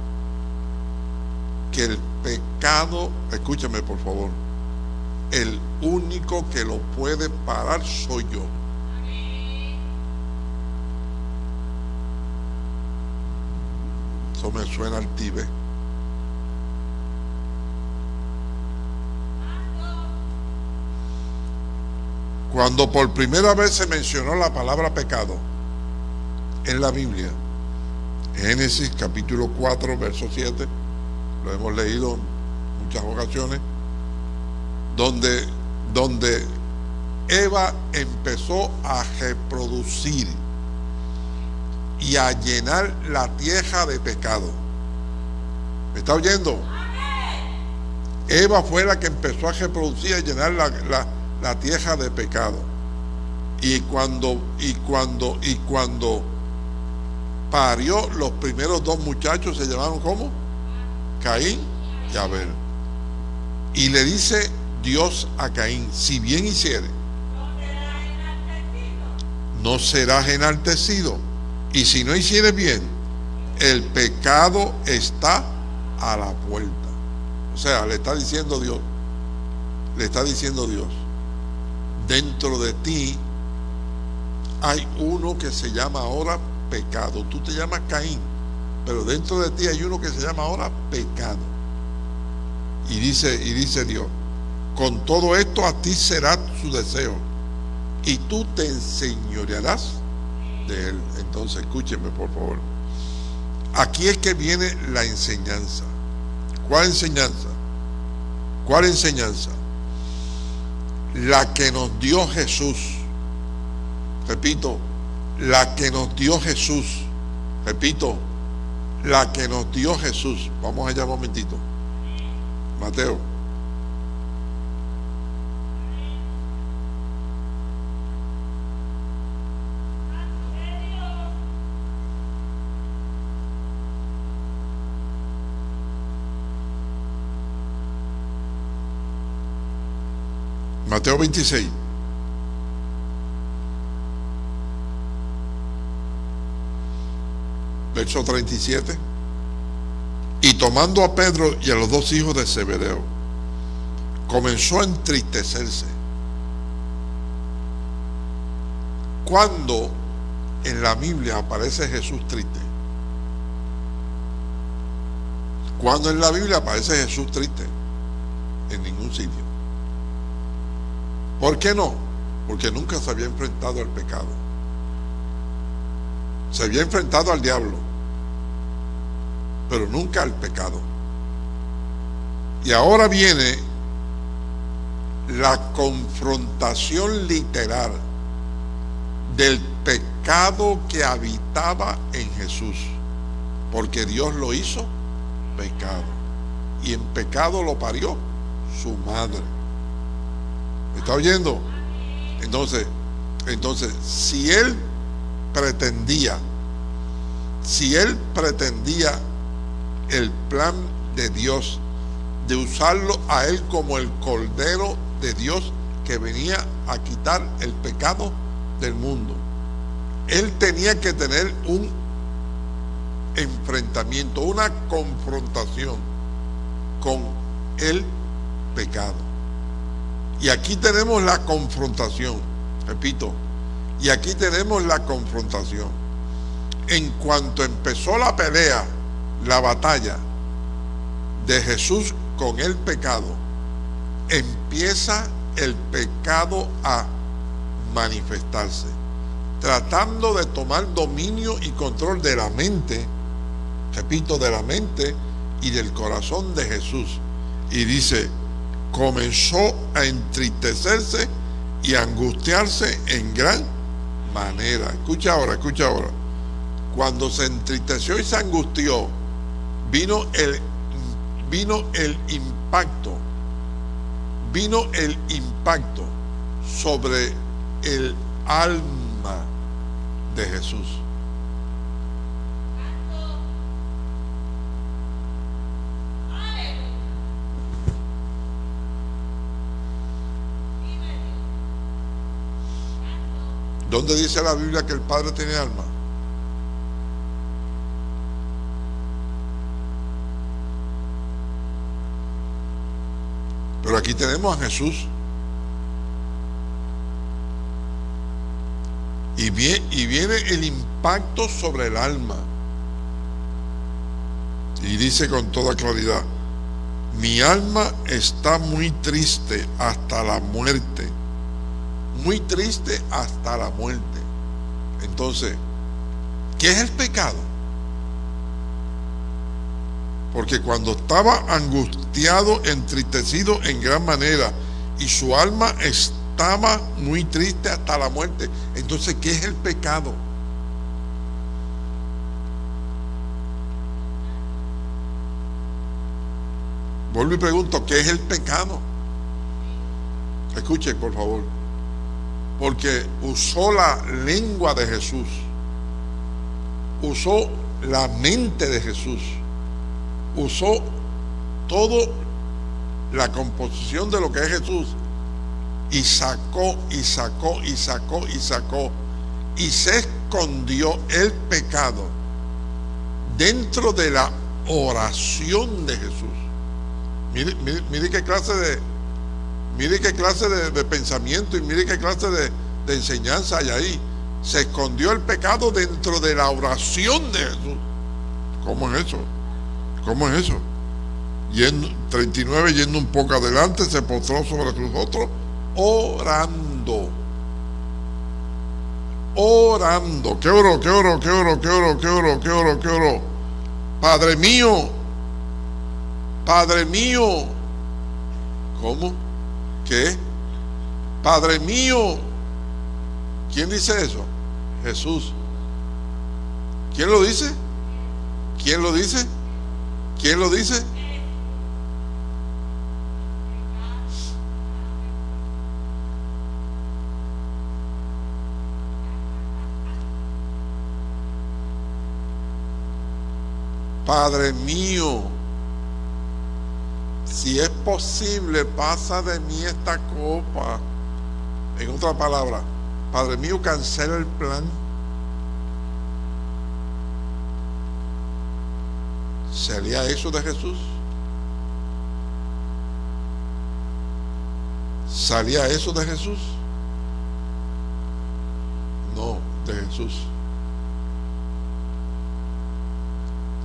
que el pecado, escúchame por favor, el único que lo puede parar soy yo. Eso me suena al tibe. Cuando por primera vez se mencionó la palabra pecado en la Biblia, Génesis capítulo 4, verso 7, lo hemos leído en muchas ocasiones, donde, donde Eva empezó a reproducir y a llenar la tierra de pecado. ¿Me está oyendo? Eva fue la que empezó a reproducir y a llenar la, la tierra de pecado. Y cuando, y cuando, y cuando parió los primeros dos muchachos, se llamaron como Caín y Abel. Y le dice Dios a Caín, si bien hiciere, no serás enaltecido. Y si no hiciere bien, el pecado está a la puerta. O sea, le está diciendo Dios, le está diciendo Dios, dentro de ti hay uno que se llama ahora pecado. Tú te llamas Caín pero dentro de ti hay uno que se llama ahora pecado. Y dice, y dice Dios, con todo esto a ti será su deseo. Y tú te enseñorearás de él. Entonces, escúcheme por favor. Aquí es que viene la enseñanza. ¿Cuál enseñanza? ¿Cuál enseñanza? La que nos dio Jesús. Repito, la que nos dio Jesús. Repito, la que nos dio Jesús. Vamos allá un momentito. Mateo. Mateo 26. Verso 37. Y tomando a Pedro y a los dos hijos de Zebedeo, comenzó a entristecerse. Cuando en la Biblia aparece Jesús triste? Cuando en la Biblia aparece Jesús triste? En ningún sitio. ¿Por qué no? Porque nunca se había enfrentado al pecado. Se había enfrentado al diablo pero nunca al pecado. Y ahora viene la confrontación literal del pecado que habitaba en Jesús, porque Dios lo hizo pecado y en pecado lo parió su madre. ¿Me está oyendo? Entonces, entonces, si él pretendía, si él pretendía el plan de Dios de usarlo a él como el cordero de Dios que venía a quitar el pecado del mundo. Él tenía que tener un enfrentamiento, una confrontación con el pecado. Y aquí tenemos la confrontación, repito, y aquí tenemos la confrontación. En cuanto empezó la pelea, batalla de Jesús con el pecado, empieza el pecado a manifestarse, tratando de tomar dominio y control de la mente, repito, de la mente y del corazón de Jesús. Y dice, comenzó a entristecerse y a angustiarse en gran manera. Escucha ahora, escucha ahora. Cuando se entristeció y se angustió, vino el, vino el impacto, vino el impacto sobre el alma de Jesús. ¿Dónde dice la Biblia que el Padre tiene alma? Aquí tenemos a Jesús. Y viene, y viene el impacto sobre el alma. Y dice con toda claridad, mi alma está muy triste hasta la muerte. Muy triste hasta la muerte. Entonces, ¿qué es el pecado? Porque cuando estaba angustiado, entristecido en gran manera, y su alma estaba muy triste hasta la muerte, entonces, ¿qué es el pecado? Vuelvo y pregunto, ¿qué es el pecado? Escuchen, por favor. Porque usó la lengua de Jesús. Usó la mente de Jesús. Usó todo la composición de lo que es Jesús. Y sacó, y sacó, y sacó, y sacó. Y se escondió el pecado dentro de la oración de Jesús. Mire, mire, mire qué clase de, mire qué clase de, pensamiento y mire qué clase de, de, enseñanza hay ahí. Se escondió el pecado dentro de la oración de Jesús. ¿Cómo es eso? ¿Cómo es eso? Yendo, 39, yendo un poco adelante, se postró sobre sus otros, orando. Orando. ¿Qué oro, qué oro, qué oro, qué oro, qué oro, qué oro, qué oro? Padre mío, Padre mío. ¿Cómo? ¿Qué? Padre mío. ¿Quién dice eso? Jesús. ¿Quién lo dice? ¿Quién lo dice? ¿Quién lo dice? Padre mío, si es posible, pasa de mí esta copa. En otra palabra, Padre mío, cancela el plan. ¿Sería eso de Jesús? ¿Salía eso de Jesús? No, de Jesús.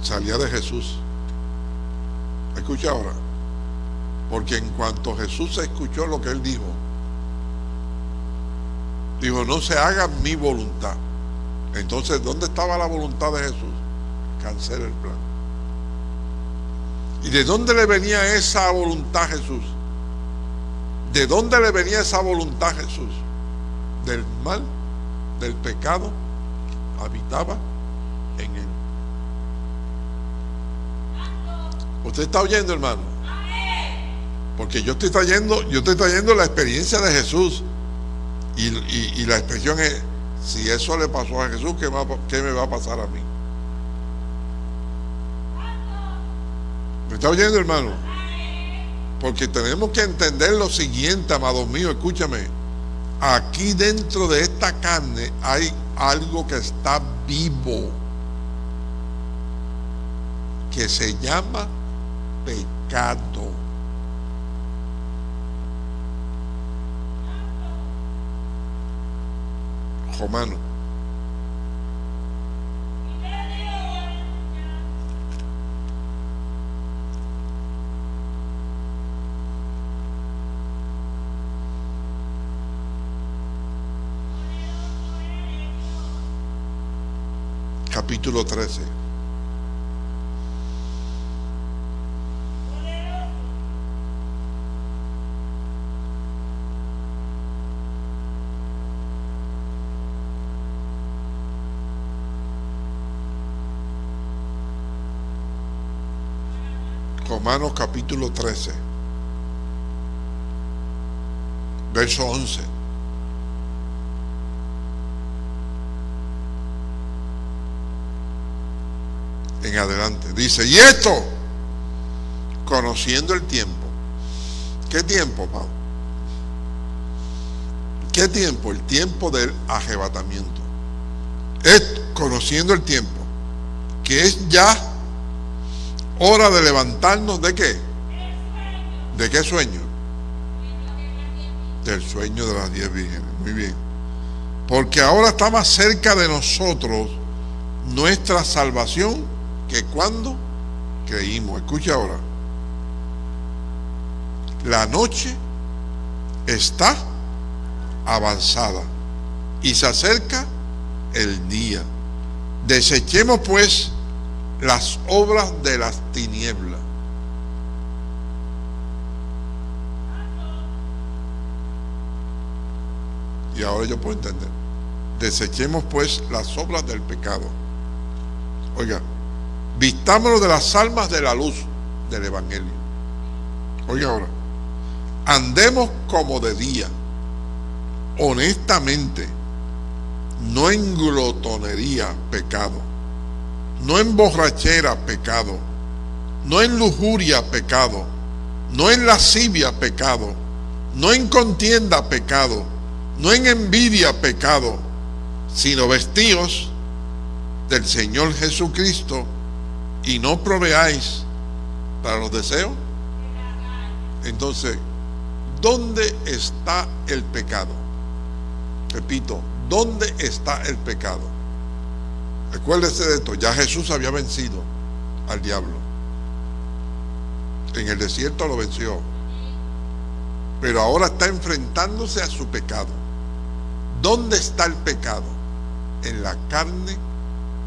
Salía de Jesús. Escucha ahora. Porque en cuanto Jesús escuchó lo que él dijo, dijo, no se haga mi voluntad. Entonces, ¿dónde estaba la voluntad de Jesús? Cancela el plan. ¿Y de dónde le venía esa voluntad a Jesús? ¿De dónde le venía esa voluntad a Jesús? Del mal, del pecado, habitaba en él. ¿Usted está oyendo, hermano? Porque yo estoy trayendo, yo estoy trayendo la experiencia de Jesús. Y, la expresión es, si eso le pasó a Jesús, ¿qué, ¿qué me va a pasar a mí? Está oyendo, hermano? Porque tenemos que entender lo siguiente, amados míos, escúchame. Aquí dentro de esta carne hay algo que está vivo, que se llama pecado. Romano. Capítulo 13. Romanos capítulo 13, verso 11. En adelante. Dice, y esto, conociendo el tiempo. ¿Qué tiempo, Pablo? ¿Qué tiempo? El tiempo del arrebatamiento. Esto, conociendo el tiempo, que es ya hora de levantarnos de qué? ¿De qué sueño? Del sueño de las diez vírgenes. Muy bien. Porque ahora está más cerca de nosotros nuestra salvación que cuando creímos, escucha ahora, la noche está avanzada y se acerca el día. Desechemos pues las obras de las tinieblas. Y ahora yo puedo entender. Desechemos pues las obras del pecado. Oiga, Vistámonos de las almas de la luz del Evangelio. Oiga ahora, andemos como de día, honestamente, no en glotonería, pecado, no en borrachera, pecado, no en lujuria, pecado, no en lascivia, pecado, no en contienda, pecado, no en envidia, pecado, sino vestidos del Señor Jesucristo y no proveáis para los deseos, entonces, ¿dónde está el pecado? Repito, ¿dónde está el pecado? Recuérdese de esto, ya Jesús había vencido al diablo. En el desierto lo venció. Pero ahora está enfrentándose a su pecado. ¿Dónde está el pecado? En la carne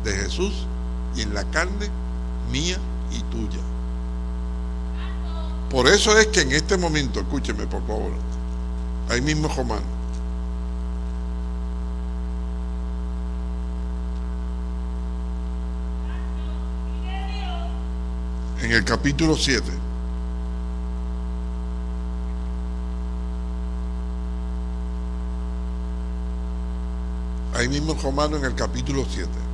de Jesús y en la carne mía y tuya. Por eso es que en este momento, escúcheme por favor, ahí mismo Román, en el capítulo 7, ahí mismo Romano en el capítulo 7.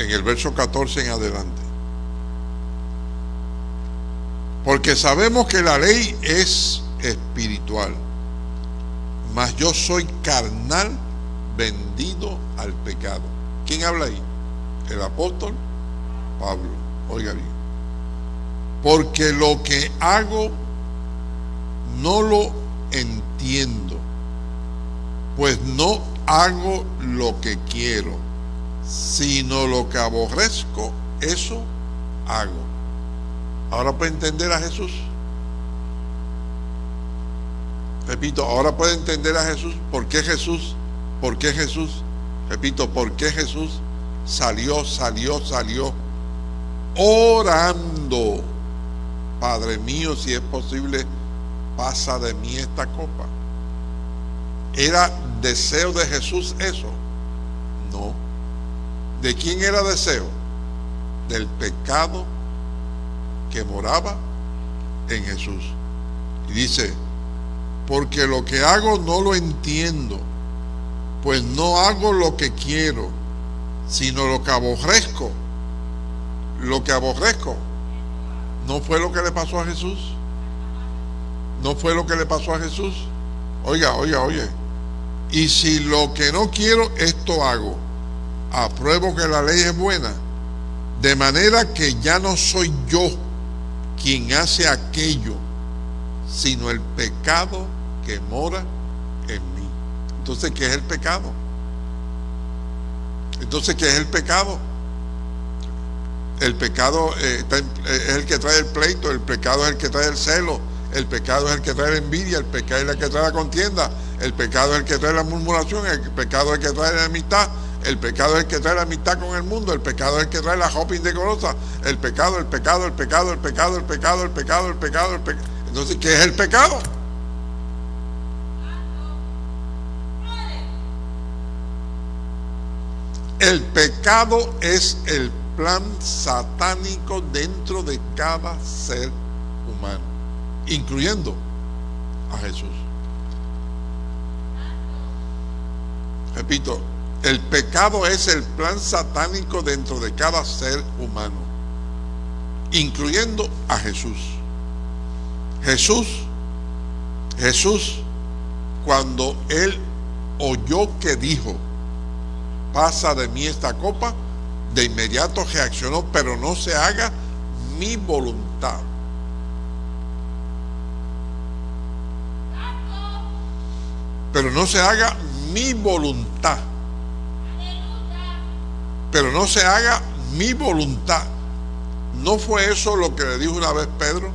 En el verso 14 en adelante. Porque sabemos que la ley es espiritual, mas yo soy carnal vendido al pecado. ¿Quién habla ahí? El apóstol Pablo. Oiga bien. Porque lo que hago no lo entiendo, pues no hago lo que quiero sino lo que aborrezco, eso hago. Ahora puede entender a Jesús. Repito, ahora puede entender a Jesús. ¿Por qué Jesús? ¿Por qué Jesús? Repito, ¿por qué Jesús salió, salió, salió, orando, Padre mío, si es posible, pasa de mí esta copa. ¿Era deseo de Jesús eso? No. ¿De quién era deseo? Del pecado que moraba en Jesús. Y dice, porque lo que hago no lo entiendo, pues no hago lo que quiero, sino lo que aborrezco. Lo que aborrezco no fue lo que le pasó a Jesús. No fue lo que le pasó a Jesús. Oiga, oiga, oye. Y si lo que no quiero, esto hago. Apruebo que la ley es buena. De manera que ya no soy yo quien hace aquello, sino el pecado que mora en mí. Entonces, ¿qué es el pecado? Entonces, ¿qué es el pecado? El pecado eh, eh, es el que trae el pleito, el pecado es el que trae el celo, el pecado es el que trae la envidia, el pecado es el que trae la contienda, el pecado es el que trae la murmuración, el pecado es el que trae la amistad, el pecado es el que trae la amistad con el mundo. El pecado es el que trae la shopping de corosa. El pecado, el pecado, el pecado, el pecado, el pecado, el pecado, el pecado, el pecado. Entonces, ¿qué es el pecado? El pecado es el plan satánico dentro de cada ser humano, incluyendo a Jesús. Repito, el pecado es el plan satánico dentro de cada ser humano, incluyendo a Jesús. Jesús, Jesús, cuando él oyó que dijo, pasa de mí esta copa, de inmediato reaccionó, pero no se haga mi voluntad. Pero no se haga mi voluntad. Pero no se haga mi voluntad. ¿No fue eso lo que le dijo una vez Pedro?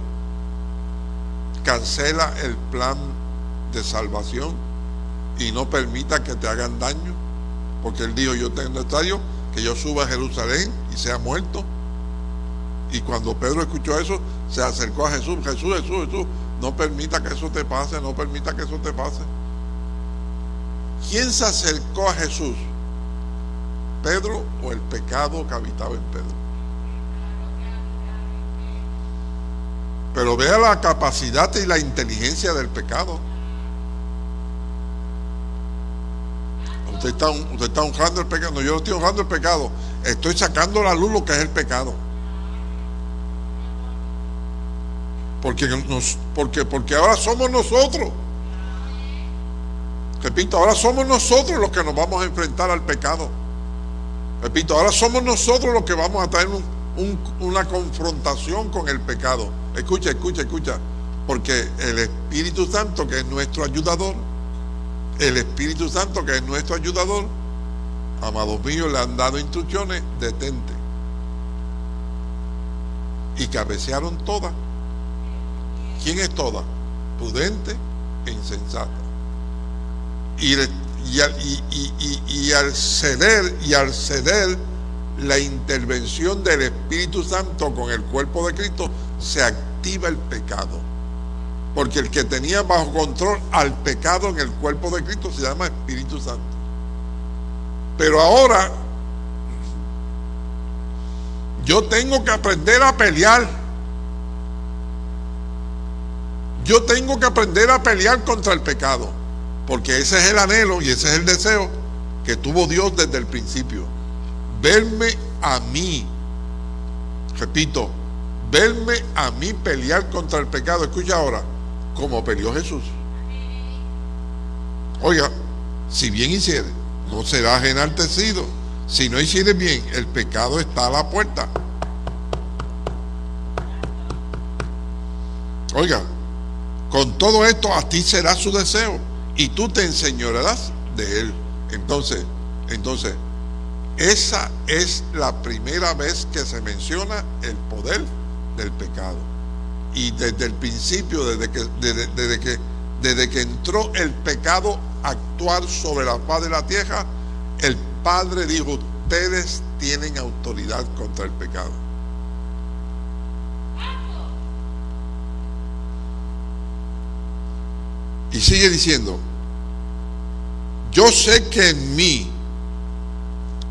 Cancela el plan de salvación y no permita que te hagan daño. Porque él dijo, yo tengo necesario que yo suba a Jerusalén y sea muerto. Y cuando Pedro escuchó eso, se acercó a Jesús. Jesús, Jesús, Jesús, no permita que eso te pase, no permita que eso te pase. ¿Quién se acercó a Jesús? ¿Pedro o el pecado que habitaba en Pedro? Pero vea la capacidad y la inteligencia del pecado. Usted está, usted está honrando el pecado. No, yo no estoy honrando el pecado. Estoy sacando a la luz lo que es el pecado. Porque, porque, porque ahora somos nosotros. Repito, ahora somos nosotros los que nos vamos a enfrentar al pecado. Repito, ahora somos nosotros los que vamos a tener una confrontación con el pecado. Escucha, escucha, escucha. Porque el Espíritu Santo, que es nuestro ayudador, el Espíritu Santo, que es nuestro ayudador, amados míos, le han dado instrucciones, detente. Y cabecearon todas. ¿Quién es toda? Prudente e insensata. Y, y, al ceder, y al ceder la intervención del Espíritu Santo con el cuerpo de Cristo, se activa el pecado. Porque el que tenía bajo control al pecado en el cuerpo de Cristo se llama Espíritu Santo. Pero ahora yo tengo que aprender a pelear. Yo tengo que aprender a pelear contra el pecado. Porque ese es el anhelo y ese es el deseo que tuvo Dios desde el principio. Verme a mí. Repito, verme a mí pelear contra el pecado. Escucha ahora, como peleó Jesús. Oiga, si bien hiciere, no serás enaltecido. Si no hiciere bien, el pecado está a la puerta. Oiga, con todo esto a ti será su deseo y tú te enseñarás de él. Entonces, entonces, esa es la primera vez que se menciona el poder del pecado. Y desde el principio, desde que, desde, que, desde que entró el pecado a actuar sobre la faz de la tierra, el Padre dijo, ustedes tienen autoridad contra el pecado. Y sigue diciendo, yo sé que en mí,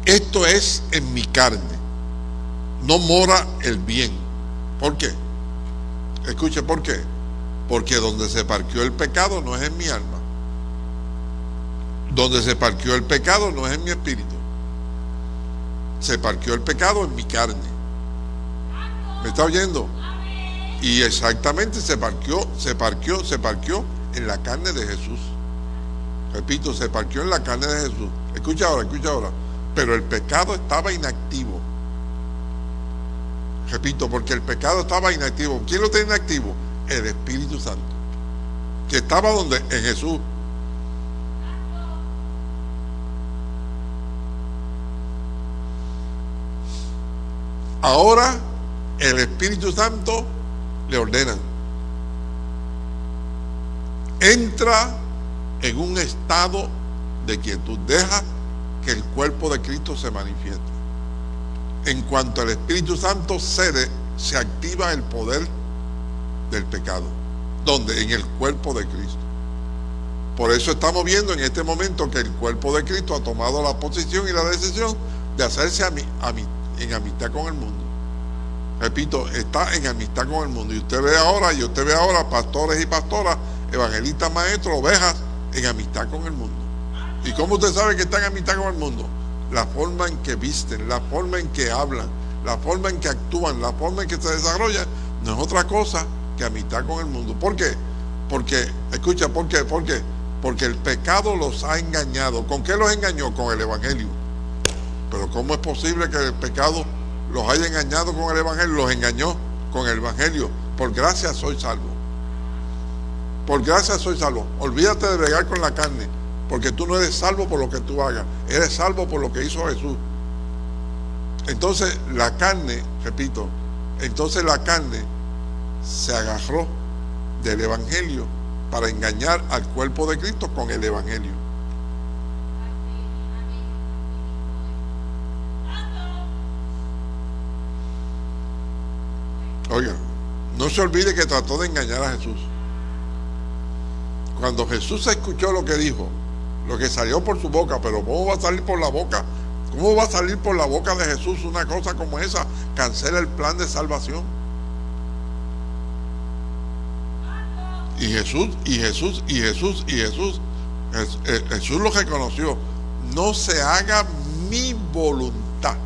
esto es en mi carne, no mora el bien. ¿Por qué? Escuche, ¿por qué? Porque donde se parqueó el pecado no es en mi alma. Donde se parqueó el pecado no es en mi espíritu. Se parqueó el pecado en mi carne. ¿Me está oyendo? Y exactamente se parqueó, se parqueó, se parqueó en la carne de Jesús. Repito, se parqueó en la carne de Jesús. Escucha ahora, escucha ahora. Pero el pecado estaba inactivo. Repito, porque el pecado estaba inactivo. ¿Quién lo tiene inactivo? El Espíritu Santo. Que estaba donde? En Jesús. Ahora el Espíritu Santo le ordena. Entra en un estado de quietud. Deja que el cuerpo de Cristo se manifieste. En cuanto al Espíritu Santo cede, se activa el poder del pecado. ¿Dónde? En el cuerpo de Cristo. Por eso estamos viendo en este momento que el cuerpo de Cristo ha tomado la posición y la decisión de hacerse en amistad con el mundo. Repito, está en amistad con el mundo. Y usted ve ahora, y usted ve ahora pastores y pastoras, evangelistas, maestros, ovejas, en amistad con el mundo. ¿Y cómo usted sabe que está en amistad con el mundo? La forma en que visten, la forma en que hablan, la forma en que actúan, la forma en que se desarrollan, no es otra cosa que amistad con el mundo. ¿Por qué? Porque, escucha, ¿por qué? ¿Por qué? Porque el pecado los ha engañado. ¿Con qué los engañó? Con el Evangelio. Pero ¿cómo es posible que el pecado los haya engañado con el Evangelio? Los engañó con el Evangelio. Por gracia soy salvo. Por gracia soy salvo. Olvídate de bregar con la carne. Porque tú no eres salvo por lo que tú hagas. Eres salvo por lo que hizo Jesús. Entonces la carne, repito, entonces la carne se agarró del Evangelio para engañar al cuerpo de Cristo con el Evangelio. Oiga, no se olvide que trató de engañar a Jesús. Cuando Jesús escuchó lo que dijo, lo que salió por su boca, pero ¿cómo va a salir por la boca? ¿Cómo va a salir por la boca de Jesús una cosa como esa? Cancela el plan de salvación. Y Jesús, y Jesús, y Jesús, y Jesús, eh, Jesús lo reconoció. No se haga mi voluntad.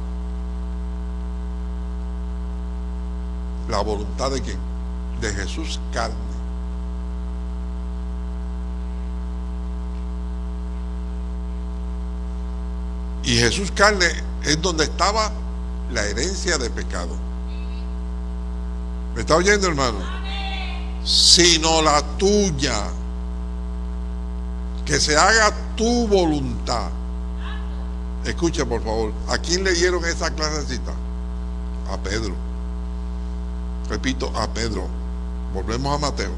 ¿La voluntad de quién? De Jesús carne. Y Jesús carne es donde estaba la herencia de pecado. ¿Me está oyendo, hermano? Sino la tuya. Que se haga tu voluntad. Escucha, por favor. ¿A quién le dieron esa clasecita? A Pedro. Repito, a Pedro. Volvemos a Mateo.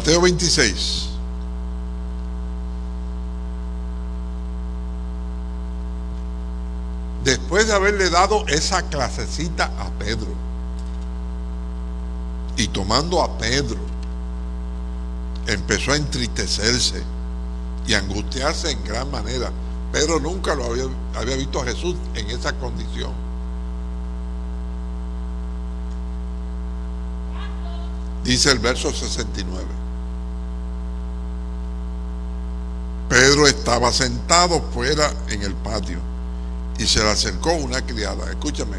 Mateo 26. Después de haberle dado esa clasecita a Pedro y tomando a Pedro, empezó a entristecerse y angustiarse en gran manera. Pedro nunca lo había, visto a Jesús en esa condición. Dice el verso 69. Pedro estaba sentado fuera en el patio y se le acercó una criada. Escúchame,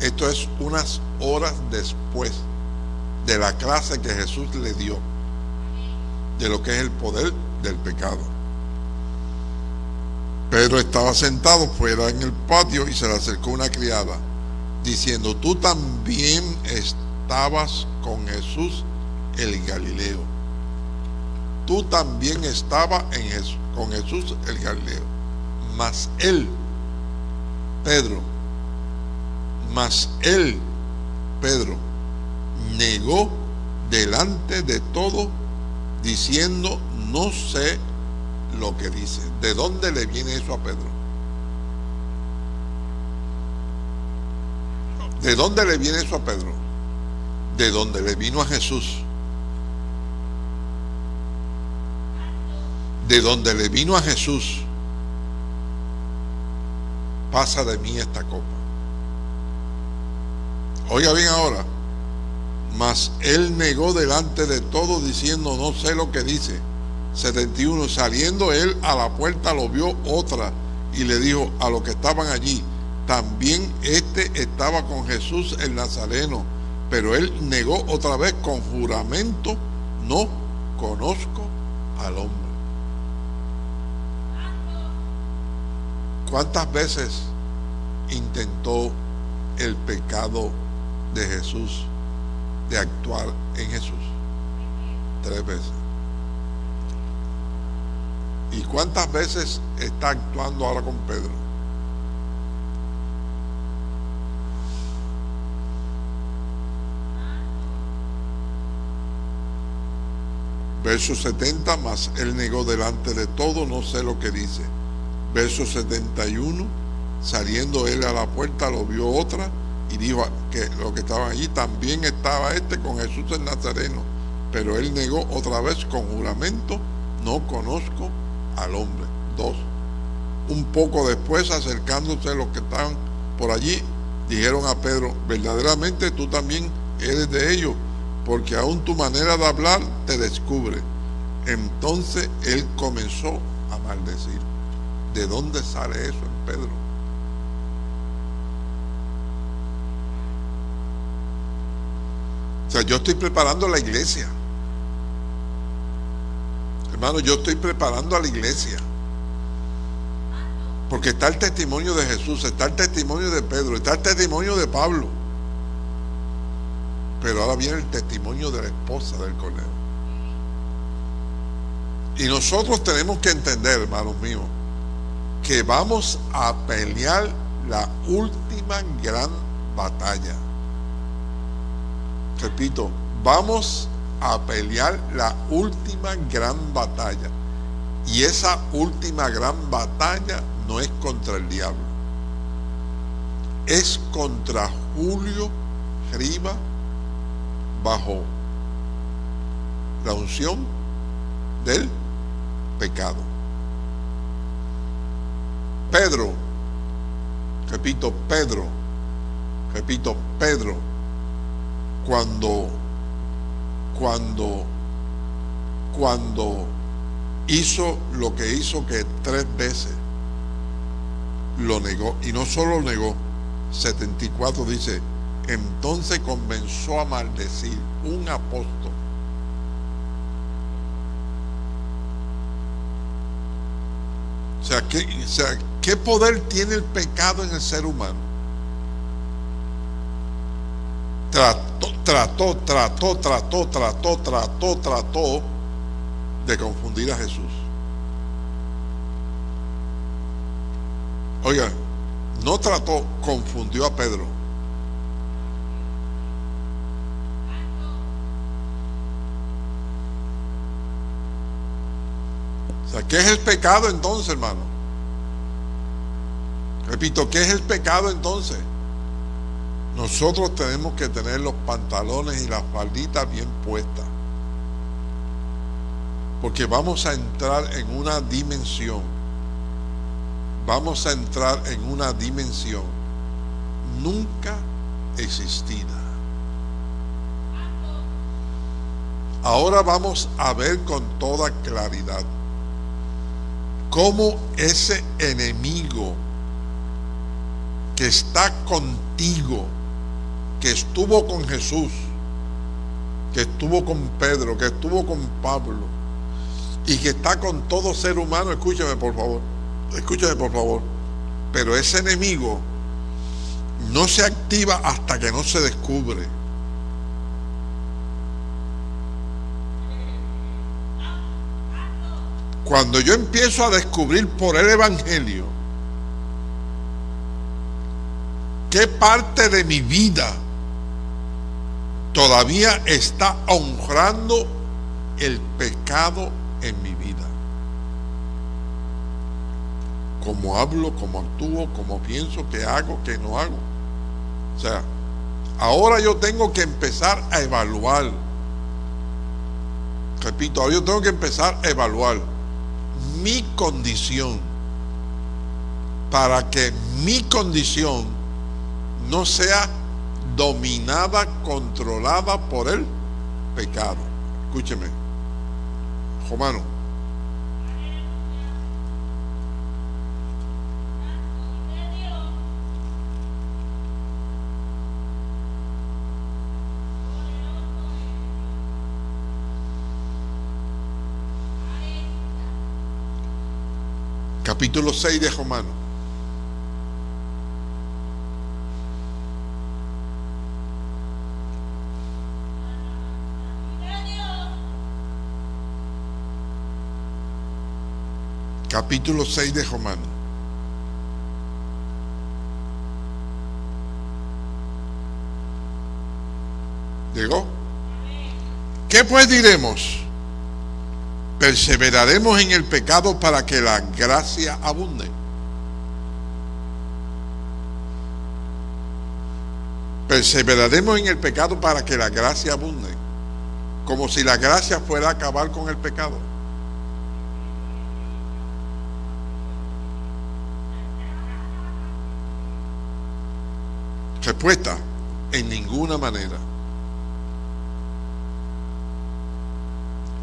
esto es unas horas después de la clase que Jesús le dio de lo que es el poder del pecado. Pedro estaba sentado fuera en el patio y se le acercó una criada, diciendo, tú también estabas con Jesús el Galileo. Tú también estabas con Jesús el Galileo. Mas él, Pedro, mas él, Pedro, negó delante de todo, diciendo, no sé lo que dice. ¿De dónde le viene eso a Pedro? ¿De dónde le viene eso a Pedro? De dónde le vino a Jesús. De donde le vino a Jesús. Pasa de mí esta copa. Oiga bien ahora. Mas él negó delante de todo diciendo, no sé lo que dice. 71. Saliendo él a la puerta lo vio otra y le dijo a los que estaban allí, también este estaba con Jesús el Nazareno, pero él negó otra vez con juramento, no conozco al hombre. ¿Cuántas veces intentó el pecado de Jesús de actuar en Jesús? Tres veces. ¿Y cuántas veces está actuando ahora con Pedro? Verso 70, más él negó delante de todo, no sé lo que dice. Verso 71, saliendo él a la puerta, lo vio otra y dijo que lo que estaban allí también estaba este con Jesús el Nazareno. Pero él negó otra vez con juramento, no conozco al hombre. Dos. Un poco después, acercándose los que estaban por allí, dijeron a Pedro, verdaderamente tú también eres de ellos, porque aún tu manera de hablar te descubre. Entonces él comenzó a maldecir. ¿De dónde sale eso en Pedro? O sea, yo estoy preparando la iglesia. Hermano, yo estoy preparando a la iglesia. Porque está el testimonio de Jesús, está el testimonio de Pedro, está el testimonio de Pablo. Pero ahora viene el testimonio de la esposa del Cordero. Y nosotros tenemos que entender, hermanos míos, que vamos a pelear la última gran batalla. Repito, vamos a pelear la última gran batalla. Y esa última gran batalla no es contra el diablo. Es contra Julio Riva bajo la unción del pecado. Pedro, repito, Pedro, repito, Pedro, cuando cuando, cuando hizo lo que hizo que tres veces lo negó. Y no solo lo negó, 74 dice, entonces comenzó a maldecir un apóstol. O sea, ¿qué, o sea, ¿qué poder tiene el pecado en el ser humano? trató, trató, trató, trató, trató, trató, trató de confundir a Jesús. Oiga, no trató, confundió a Pedro. O sea, ¿qué es el pecado entonces, hermano? Repito, ¿qué es el pecado entonces? Nosotros tenemos que tener los pantalones y las falditas bien puestas. Porque vamos a entrar en una dimensión. Vamos a entrar en una dimensión nunca existida. Ahora vamos a ver con toda claridad cómo ese enemigo que está contigo que estuvo con Jesús, que estuvo con Pedro, que estuvo con Pablo y que está con todo ser humano, escúchame por favor, escúchame por favor, pero ese enemigo no se activa hasta que no se descubre. Cuando yo empiezo a descubrir por el Evangelio qué parte de mi vida todavía está honrando el pecado en mi vida. Como hablo, como actúo, como pienso, qué hago, qué no hago. O sea, ahora yo tengo que empezar a evaluar. Repito, ahora yo tengo que empezar a evaluar mi condición para que mi condición no sea dominada, controlada por el pecado. Escúcheme, Romano. Capítulo 6 de Romano. Capítulo 6 de Romano. ¿Llegó? ¿Qué pues diremos? perseveraremos en el pecado para que la gracia abunde. Perseveraremos en el pecado para que la gracia abunde. Como si la gracia fuera a acabar con el pecado. Respuesta, en ninguna manera.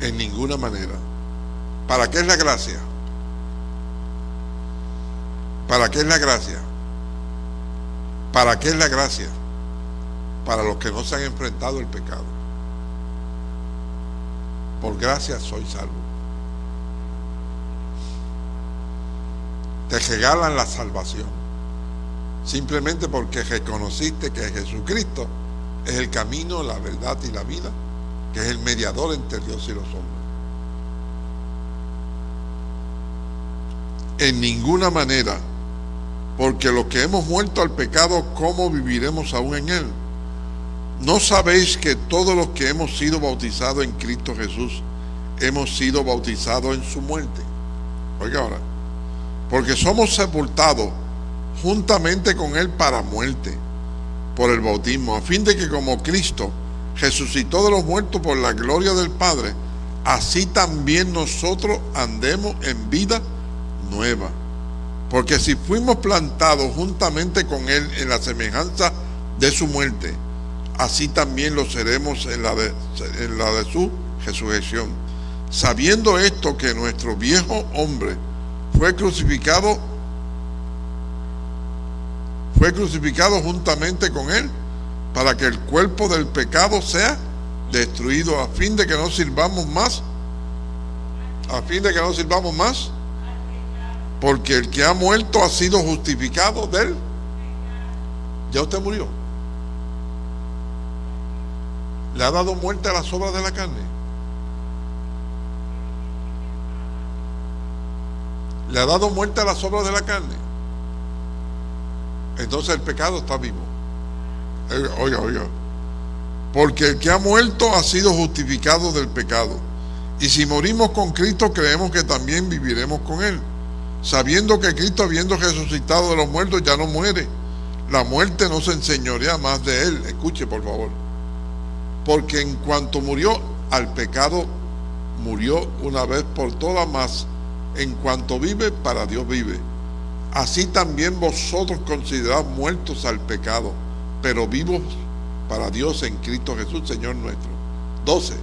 En ninguna manera. ¿Para qué es la gracia? ¿Para qué es la gracia? ¿Para qué es la gracia? Para los que no se han enfrentado el pecado. Por gracia soy salvo. Te regalan la salvación. Simplemente porque reconociste que Jesucristo es el camino, la verdad y la vida que es el mediador entre Dios y los hombres. En ninguna manera, porque los que hemos muerto al pecado, ¿cómo viviremos aún en él? ¿No sabéis que todos los que hemos sido bautizados en Cristo Jesús, hemos sido bautizados en su muerte? Oiga ahora, porque somos sepultados juntamente con él para muerte por el bautismo, a fin de que como Cristo resucitó de los muertos por la gloria del Padre, así también nosotros andemos en vida nueva. Porque si fuimos plantados juntamente con Él en la semejanza de su muerte, así también lo seremos en la de, en la de su resurrección. Sabiendo esto que nuestro viejo hombre fue crucificado, fue crucificado juntamente con Él para que el cuerpo del pecado sea destruido a fin de que no sirvamos más a fin de que no sirvamos más porque el que ha muerto ha sido justificado de él ya usted murió. Le ha dado muerte a las obras de la carne. Le ha dado muerte a las obras de la carne entonces el pecado está vivo Oiga, oiga. Porque el que ha muerto ha sido justificado del pecado. Y si morimos con Cristo, creemos que también viviremos con Él. Sabiendo que Cristo, habiendo resucitado de los muertos, ya no muere. La muerte no se enseñorea más de Él. Escuche, por favor. Porque en cuanto murió al pecado, murió una vez por todas más. En cuanto vive, para Dios vive. Así también vosotros considerad muertos al pecado pero vivos para Dios en Cristo Jesús, Señor nuestro. 12.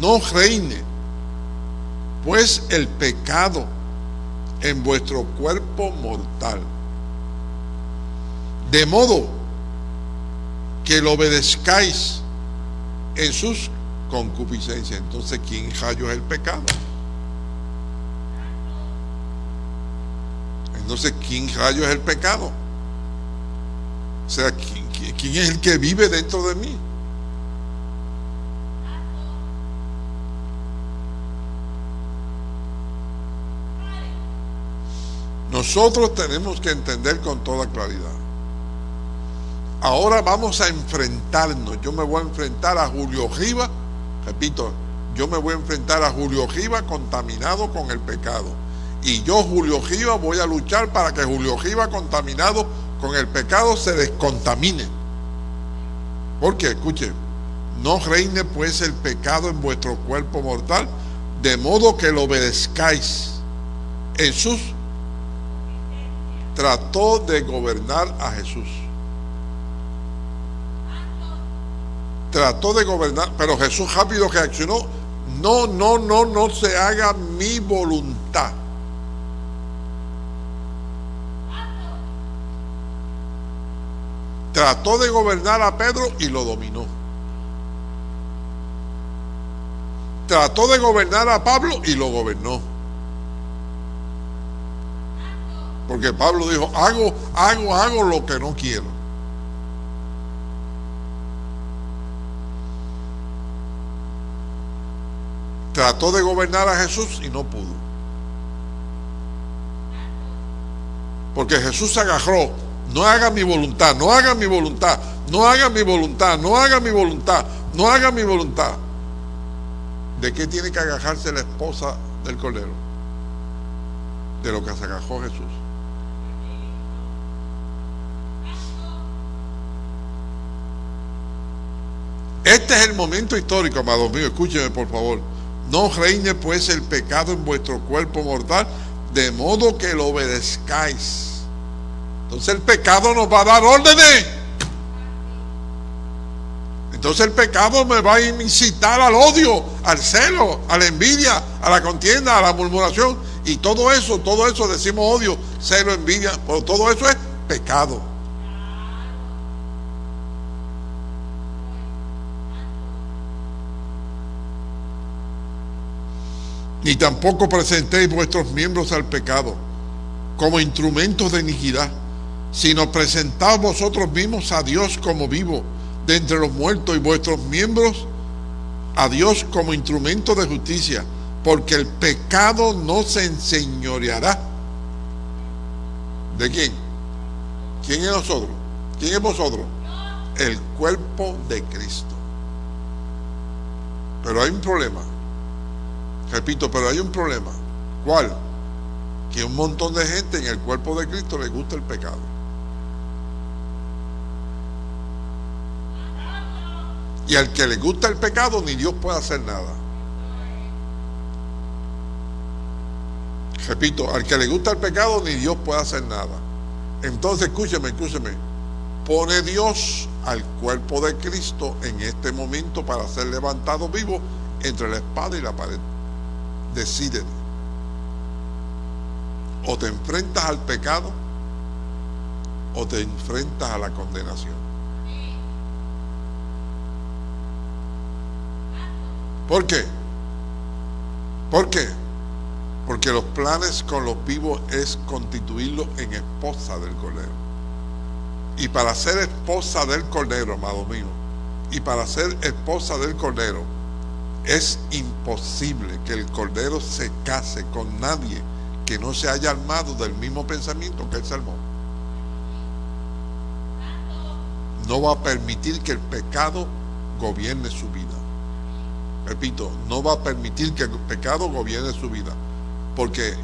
No reine, pues el pecado en vuestro cuerpo mortal. De modo que lo obedezcáis en sus concupiscencias. Entonces, ¿quién rayo es el pecado? Entonces, ¿quién rayo es el pecado? O sea, ¿quién, quién- es el que vive dentro de mí? Nosotros tenemos que entender con toda claridad. Ahora vamos a enfrentarnos. Yo me voy a enfrentar a Julio Riva. Repito, yo me voy a enfrentar a Julio Riva contaminado con el pecado. Y yo, Julio Riva, voy a luchar para que Julio Riva contaminado con el pecado se descontamine. Porque, escuchen, no reine pues el pecado en vuestro cuerpo mortal, de modo que lo obedezcáis. Jesús trató de gobernar a Jesús. Trató de gobernar, pero Jesús rápido reaccionó. No, no, no, no se haga mi voluntad. Trató de gobernar a Pedro y lo dominó. Trató de gobernar a Pablo y lo gobernó. Porque Pablo dijo, hago, hago, hago lo que no quiero. Trató de gobernar a Jesús y no pudo. Porque Jesús se agarró, no haga mi voluntad, no haga mi voluntad, no haga mi voluntad, no haga mi voluntad, no haga mi voluntad. ¿De qué tiene que agarrarse la esposa del cordero? De lo que se agajó Jesús. Este es el momento histórico, amados míos. Escúcheme, por favor. No reine pues el pecado en vuestro cuerpo mortal, de modo que lo obedezcáis. Entonces el pecado nos va a dar órdenes. Entonces el pecado me va a incitar al odio, al celo, a la envidia, a la contienda, a la murmuración. Y todo eso, todo eso decimos odio, celo, envidia, pero todo eso es pecado. Ni tampoco presentéis vuestros miembros al pecado como instrumentos de iniquidad, sino presentaos vosotros mismos a Dios como vivo de entre los muertos y vuestros miembros a Dios como instrumento de justicia, porque el pecado no se enseñoreará. ¿De quién? ¿Quién es nosotros? ¿Quién es vosotros? El cuerpo de Cristo. Pero hay un problema. Repito, pero hay un problema. ¿Cuál? Que un montón de gente en el cuerpo de Cristo le gusta el pecado. Y al que le gusta el pecado, ni Dios puede hacer nada. Repito, al que le gusta el pecado, ni Dios puede hacer nada. Entonces, escúcheme, escúcheme. Pone Dios al cuerpo de Cristo en este momento para ser levantado vivo entre la espada y la pared. Decídete. O te enfrentas al pecado o te enfrentas a la condenación. ¿Por qué? ¿Por qué? Porque los planes con los vivos es constituirlos en esposa del Cordero. Y para ser esposa del Cordero, amado mío, y para ser esposa del Cordero, es imposible que el Cordero se case con nadie que no se haya armado del mismo pensamiento que él se armó. No va a permitir que el pecado gobierne su vida. Repito, no va a permitir que el pecado gobierne su vida. Porque,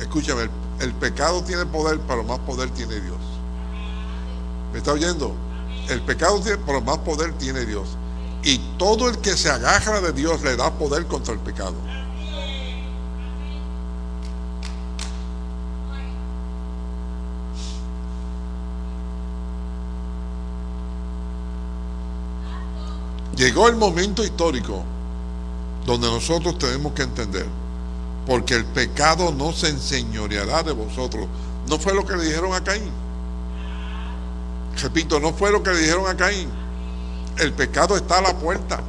escúchame, el, pecado tiene poder, pero más poder tiene Dios. ¿Me está oyendo? El pecado tiene, pero más poder tiene Dios. Y todo el que se agarra de Dios le da poder contra el pecado. Llegó el momento histórico donde nosotros tenemos que entender, porque el pecado no se enseñoreará de vosotros. No fue lo que le dijeron a Caín. Repito, no fue lo que le dijeron a Caín. El pecado está a la puerta.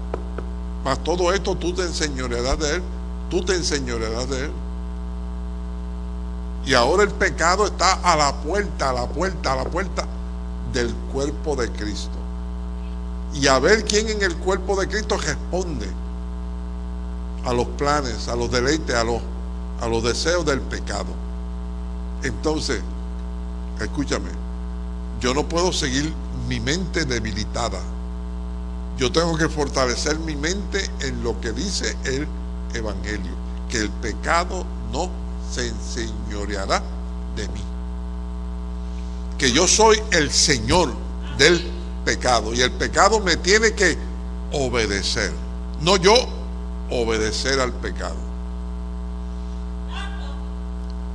Mas todo esto tú te enseñorearás de él. Tú te enseñorearás de él. Y ahora el pecado está a la puerta, a la puerta, a la puerta del cuerpo de Cristo. Y a ver quién en el cuerpo de Cristo responde a los planes, a los deleites, a los, a los deseos del pecado. Entonces, escúchame, yo no puedo seguir mi mente debilitada. Yo tengo que fortalecer mi mente en lo que dice el Evangelio, que el pecado no se enseñoreará de mí. Que yo soy el Señor del pecado y el pecado me tiene que obedecer, no yo obedecer al pecado.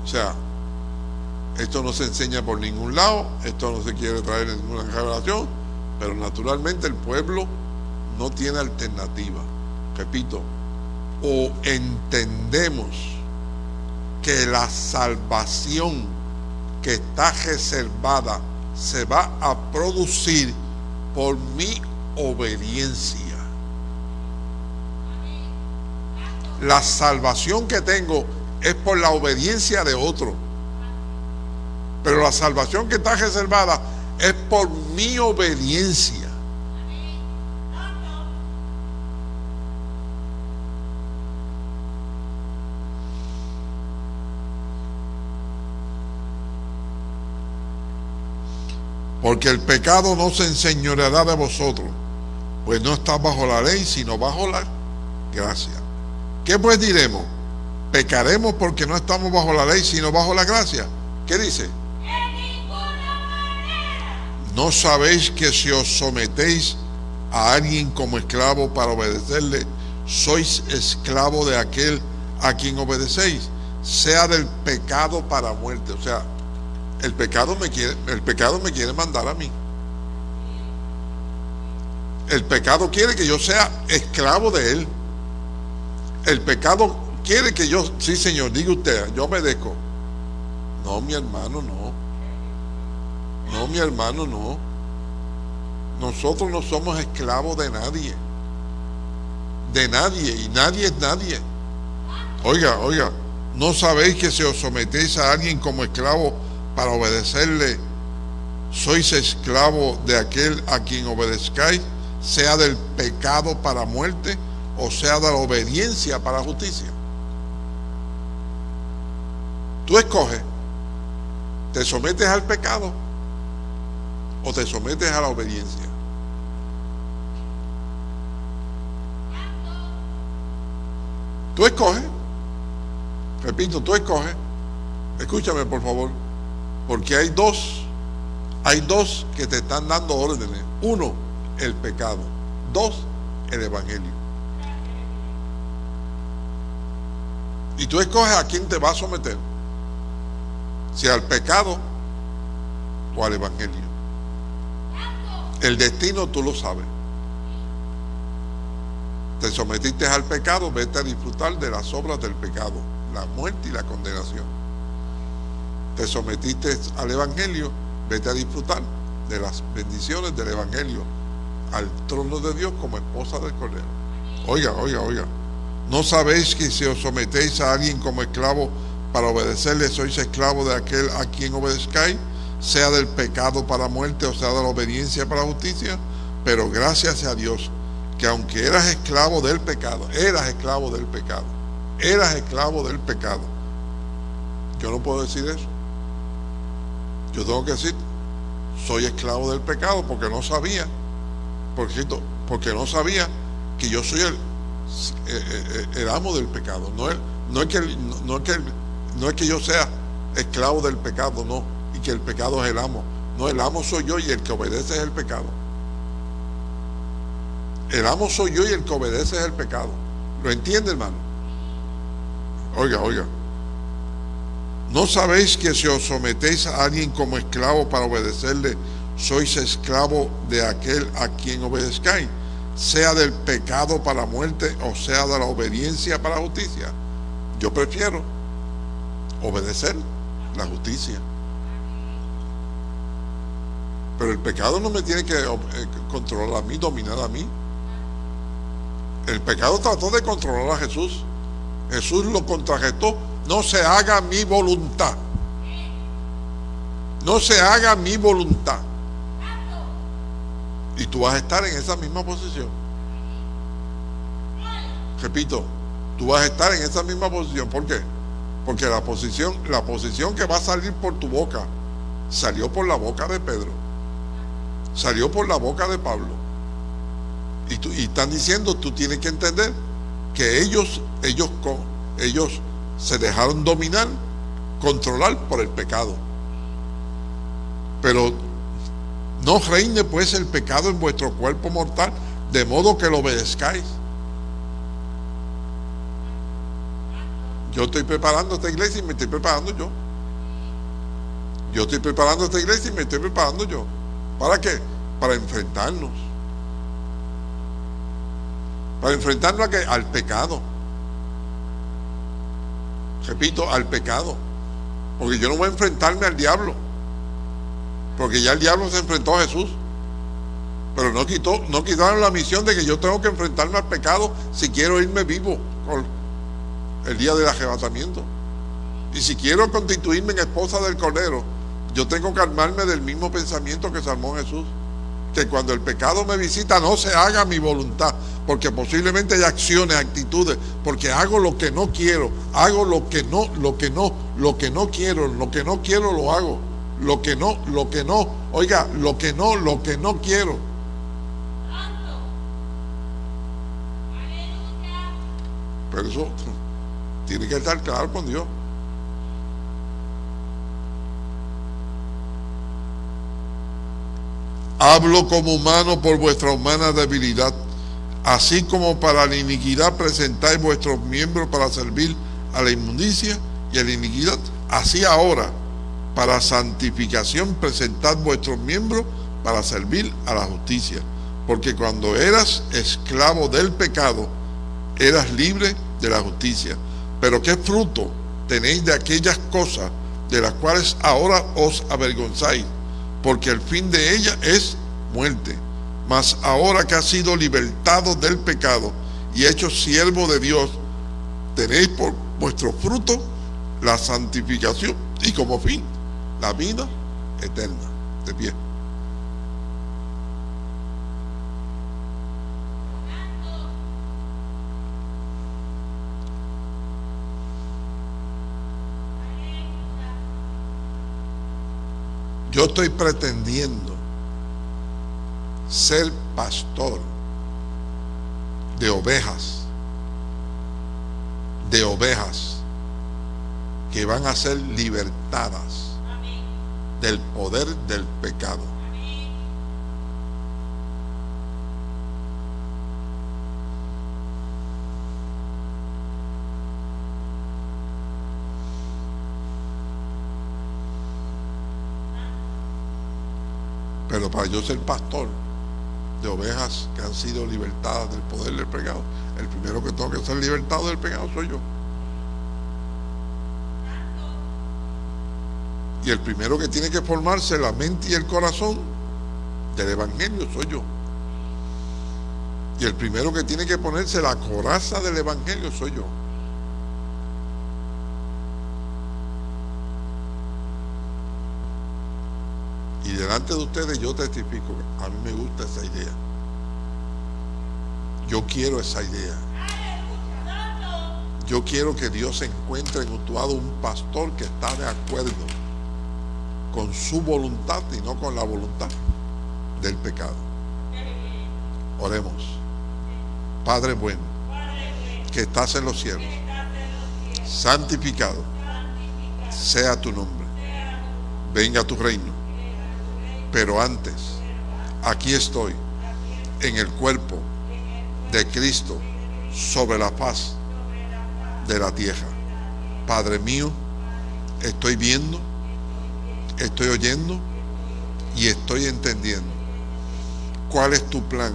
O sea, esto no se enseña por ningún lado, esto no se quiere traer en ninguna revelación, pero naturalmente el pueblo no tiene alternativa. Repito, o entendemos que la salvación que está reservada se va a producir por mi obediencia. La salvación que tengo es por la obediencia de otro. Pero la salvación que está reservada es por mi obediencia. Porque el pecado no se enseñoreará de vosotros, pues no está bajo la ley, sino bajo la gracia. ¿Qué pues diremos? ¿Pecaremos porque no estamos bajo la ley, sino bajo la gracia? ¿Qué dice? ¿No sabéis que si os sometéis a alguien como esclavo para obedecerle, sois esclavo de aquel a quien obedecéis, sea del pecado para muerte? O sea, el pecado me quiere, el pecado me quiere mandar a mí. El pecado quiere que yo sea esclavo de él. El pecado quiere que yo, sí Señor, diga usted, yo obedezco. No, mi hermano, no. No, mi hermano, no. Nosotros no somos esclavos de nadie. De nadie. Y nadie es nadie. Oiga, oiga. ¿No sabéis que si os sometéis a alguien como esclavo para obedecerle, sois esclavo de aquel a quien obedezcáis, sea del pecado para muerte o sea de la obediencia para justicia? Tú escoges, te sometes al pecado o te sometes a la obediencia. Tú escoges, repito, tú escoges, escúchame por favor, porque hay dos, hay dos que te están dando órdenes. Uno, el pecado. Dos, el evangelio. Y tú escoges a quién te va a someter. Si al pecado o al evangelio. El destino tú lo sabes. Te sometiste al pecado, vete a disfrutar de las obras del pecado, la muerte y la condenación. Te sometiste al evangelio, vete a disfrutar de las bendiciones del evangelio al trono de Dios como esposa del Cordero. Oiga, oiga, oiga. ¿No sabéis que si os sometéis a alguien como esclavo para obedecerle, sois esclavo de aquel a quien obedezcáis? sea del pecado para muerte o sea de la obediencia para justicia, pero gracias a Dios que aunque eras esclavo del pecado, eras esclavo del pecado, eras esclavo del pecado, yo no puedo decir eso. Yo tengo que decir, soy esclavo del pecado porque no sabía, porque, no sabía que yo soy el, el, amo del pecado. No es, no, es que, no, es que, no es que yo sea esclavo del pecado, no que el pecado es el amo. No, el amo soy yo y el que obedece es el pecado. El amo soy yo y el que obedece es el pecado. ¿Lo entiende, hermano? Oiga, oiga. ¿No sabéis que si os sometéis a alguien como esclavo para obedecerle, sois esclavo de aquel a quien obedezcáis, sea del pecado para muerte o sea de la obediencia para justicia? Yo prefiero obedecer la justicia. Pero el pecado no me tiene que eh, controlar a mí, dominar a mí. El pecado trató de controlar a Jesús. Jesús lo contrarrestó. No se haga mi voluntad, no se haga mi voluntad. Y tú vas a estar en esa misma posición. Repito, tú vas a estar en esa misma posición. ¿Por qué? Porque la posición, la posición que va a salir por tu boca salió por la boca de Pedro. Salió por la boca de Pablo. Y, tú, y están diciendo, tú tienes que entender que ellos, ellos, ellos se dejaron dominar, controlar por el pecado. Pero no reine pues el pecado en vuestro cuerpo mortal, de modo que lo obedezcáis. Yo estoy preparando esta iglesia y me estoy preparando yo. Yo estoy preparando esta iglesia y me estoy preparando yo. ¿Para qué? Para enfrentarnos. Para enfrentarnos a al pecado. Repito, al pecado. Porque yo no voy a enfrentarme al diablo. Porque ya el diablo se enfrentó a Jesús. Pero no quitó, no quitaron la misión de que yo tengo que enfrentarme al pecado si quiero irme vivo el día del arrebatamiento. Y si quiero constituirme en esposa del Cordero, yo tengo que armarme del mismo pensamiento que salmó Jesús. Que cuando el pecado me visita no se haga mi voluntad, porque posiblemente hay acciones, actitudes, porque hago lo que no quiero, hago lo que no, lo que no, lo que no quiero, lo que no quiero lo hago, lo que no, lo que no, oiga, lo que no, lo que no quiero. Pero eso tiene que estar claro con Dios. Hablo como humano por vuestra humana debilidad, así como para la iniquidad presentáis vuestros miembros para servir a la inmundicia y a la iniquidad. Así ahora, para santificación, presentad vuestros miembros para servir a la justicia. Porque cuando eras esclavo del pecado, eras libre de la justicia. Pero qué fruto tenéis de aquellas cosas de las cuales ahora os avergonzáis, porque el fin de ella es muerte. Mas ahora que has sido libertado del pecado y hecho siervo de Dios, tenéis por vuestro fruto la santificación y como fin la vida eterna. De pie. Yo estoy pretendiendo ser pastor de ovejas, de ovejas que van a ser libertadas del poder del pecado. Pero para yo ser pastor de ovejas que han sido libertadas del poder del pecado, el primero que tengo que ser libertado del pecado soy yo. Y el primero que tiene que formarse la mente y el corazón del Evangelio soy yo. Y el primero que tiene que ponerse la coraza del Evangelio soy yo. Y delante de ustedes yo testifico, a mí me gusta esa idea. Yo quiero esa idea. Yo quiero que Dios encuentre en Utuado un pastor que está de acuerdo con su voluntad y no con la voluntad del pecado. Oremos. Padre bueno, que estás en los cielos, santificado sea tu nombre. Venga tu reino pero antes, aquí estoy, en el cuerpo de Cristo, sobre la paz de la tierra. Padre mío, estoy viendo, estoy oyendo y estoy entendiendo. Cuál es tu plan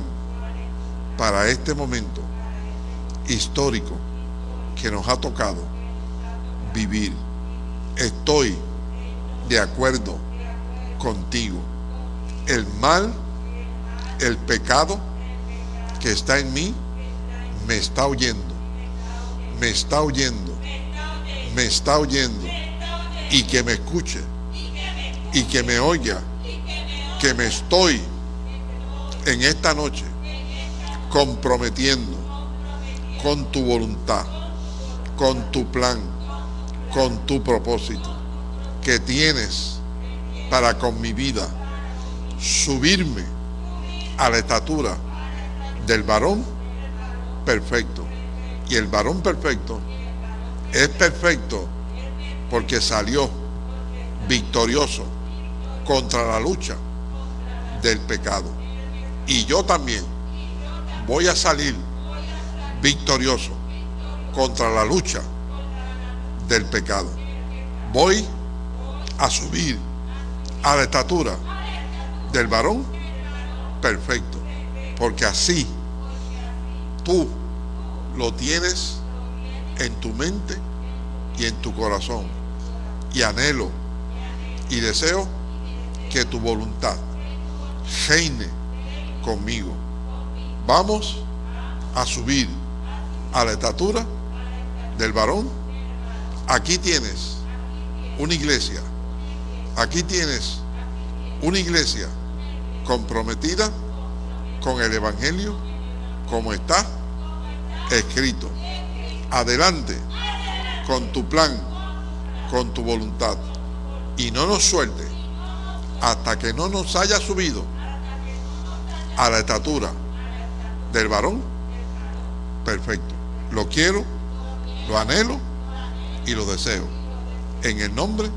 para este momento histórico que nos ha tocado vivir. Estoy de acuerdo contigo. El mal, el pecado que está en mí, me está oyendo, me está oyendo, me está oyendo, y que me escuche, y que me oiga que me estoy en esta noche comprometiendo con tu voluntad, con tu plan, con tu propósito que tienes para con mi vida subirme a la estatura del varón perfecto. Y el varón perfecto es perfecto porque salió victorioso contra la lucha del pecado. Y yo también voy a salir victorioso contra la lucha del pecado. Voy a subir a la estatura del varón perfecto. Porque así tú lo tienes en tu mente y en tu corazón. Y anhelo y deseo que tu voluntad reine conmigo. Vamos a subir a la estatura del varón. Aquí tienes una iglesia. Aquí tienes una iglesia comprometida con el Evangelio como está escrito. Adelante con tu plan, con tu voluntad. Y no nos suelte hasta que no nos haya subido a la estatura del varón perfecto. Lo quiero, lo anhelo y lo deseo. En el nombre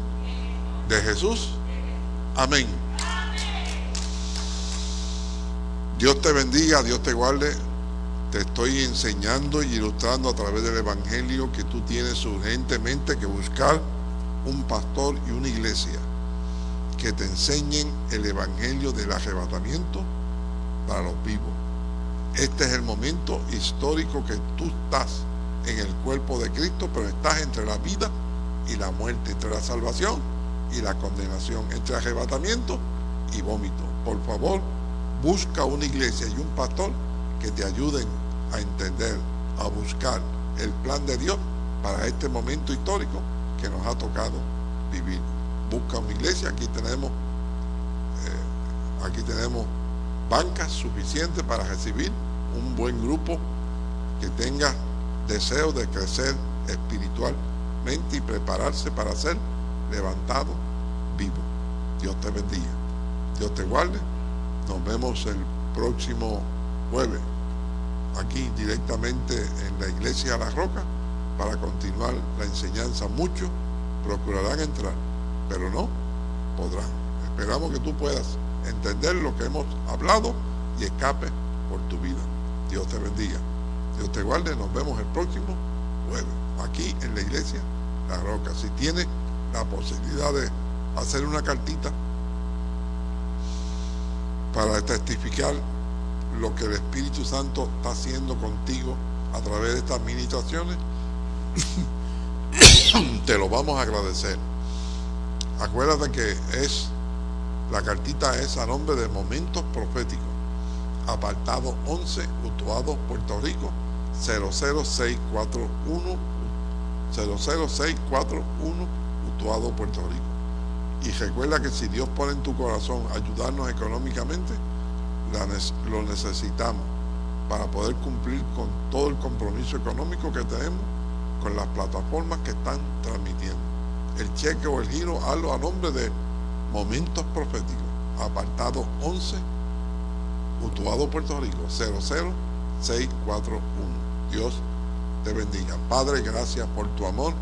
de Jesús. Amén. Dios te bendiga, Dios te guarde. Te estoy enseñando y ilustrando a través del Evangelio que tú tienes urgentemente que buscar un pastor y una iglesia que te enseñen el Evangelio del arrebatamiento para los vivos. Este es el momento histórico que tú estás en el cuerpo de Cristo, pero estás entre la vida y la muerte, entre la salvación y la condenación, entre arrebatamiento y vómito. Por favor, busca una iglesia y un pastor que te ayuden a entender, a buscar el plan de Dios para este momento histórico que nos ha tocado vivir. Busca una iglesia, aquí tenemos, eh, aquí tenemos bancas suficientes para recibir un buen grupo que tenga deseo de crecer espiritualmente y prepararse para ser levantado vivo. Dios te bendiga. Dios te guarde. Nos vemos el próximo jueves aquí directamente en la iglesia La Roca para continuar la enseñanza. Muchos procurarán entrar, pero no podrán. Esperamos que tú puedas entender lo que hemos hablado y escape por tu vida. Dios te bendiga. Dios te guarde. Nos vemos el próximo jueves aquí en la iglesia La Roca. Si tienes la posibilidad de hacer una cartita para testificar lo que el Espíritu Santo está haciendo contigo a través de estas administraciones, te lo vamos a agradecer. Acuérdate que es la cartita es a nombre de Momentos Proféticos, apartado 11, Utuado, Puerto Rico, 00641, 00641, Utuado, Puerto Rico. Y recuerda que si Dios pone en tu corazón ayudarnos económicamente, lo necesitamos para poder cumplir con todo el compromiso económico que tenemos con las plataformas que están transmitiendo. El cheque o el giro, hazlo a nombre de Momentos Proféticos, apartado 11, Utuado, Puerto Rico, 00641. Dios te bendiga. Padre, gracias por tu amor,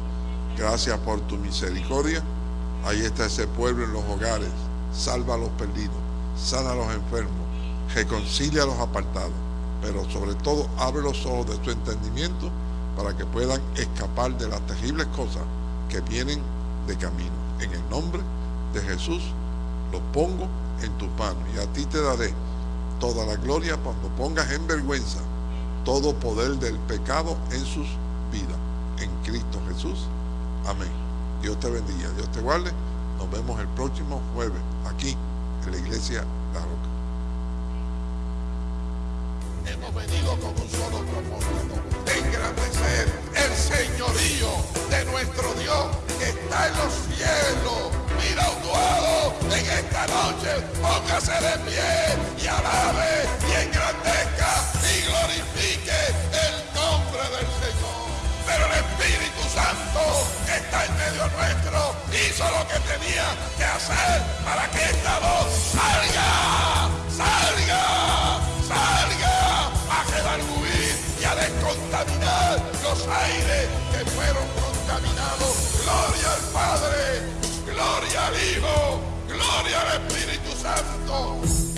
gracias por tu misericordia. Ahí está ese pueblo en los hogares. Salva a los perdidos, sana a los enfermos, reconcilia a los apartados, pero sobre todo abre los ojos de su entendimiento para que puedan escapar de las terribles cosas que vienen de camino. En el nombre de Jesús lo pongo en tu mano y a ti te daré toda la gloria cuando pongas en vergüenza todo poder del pecado en sus vidas. En Cristo Jesús. Amén. Dios te bendiga, Dios te guarde. Nos vemos el próximo jueves aquí en la iglesia La Roca. Hemos venido con un solo propósito, de engrandecer el señorío de nuestro Dios que está en los cielos. Mira un póngase de pie y alabe y engrandezca y glorifique el nombre del Señor. Pero el Espíritu Santo que está en medio nuestro hizo lo que tenía que hacer para que esta voz salga, salga los aires que fueron contaminados. Gloria al Padre, gloria al Hijo, gloria al Espíritu Santo.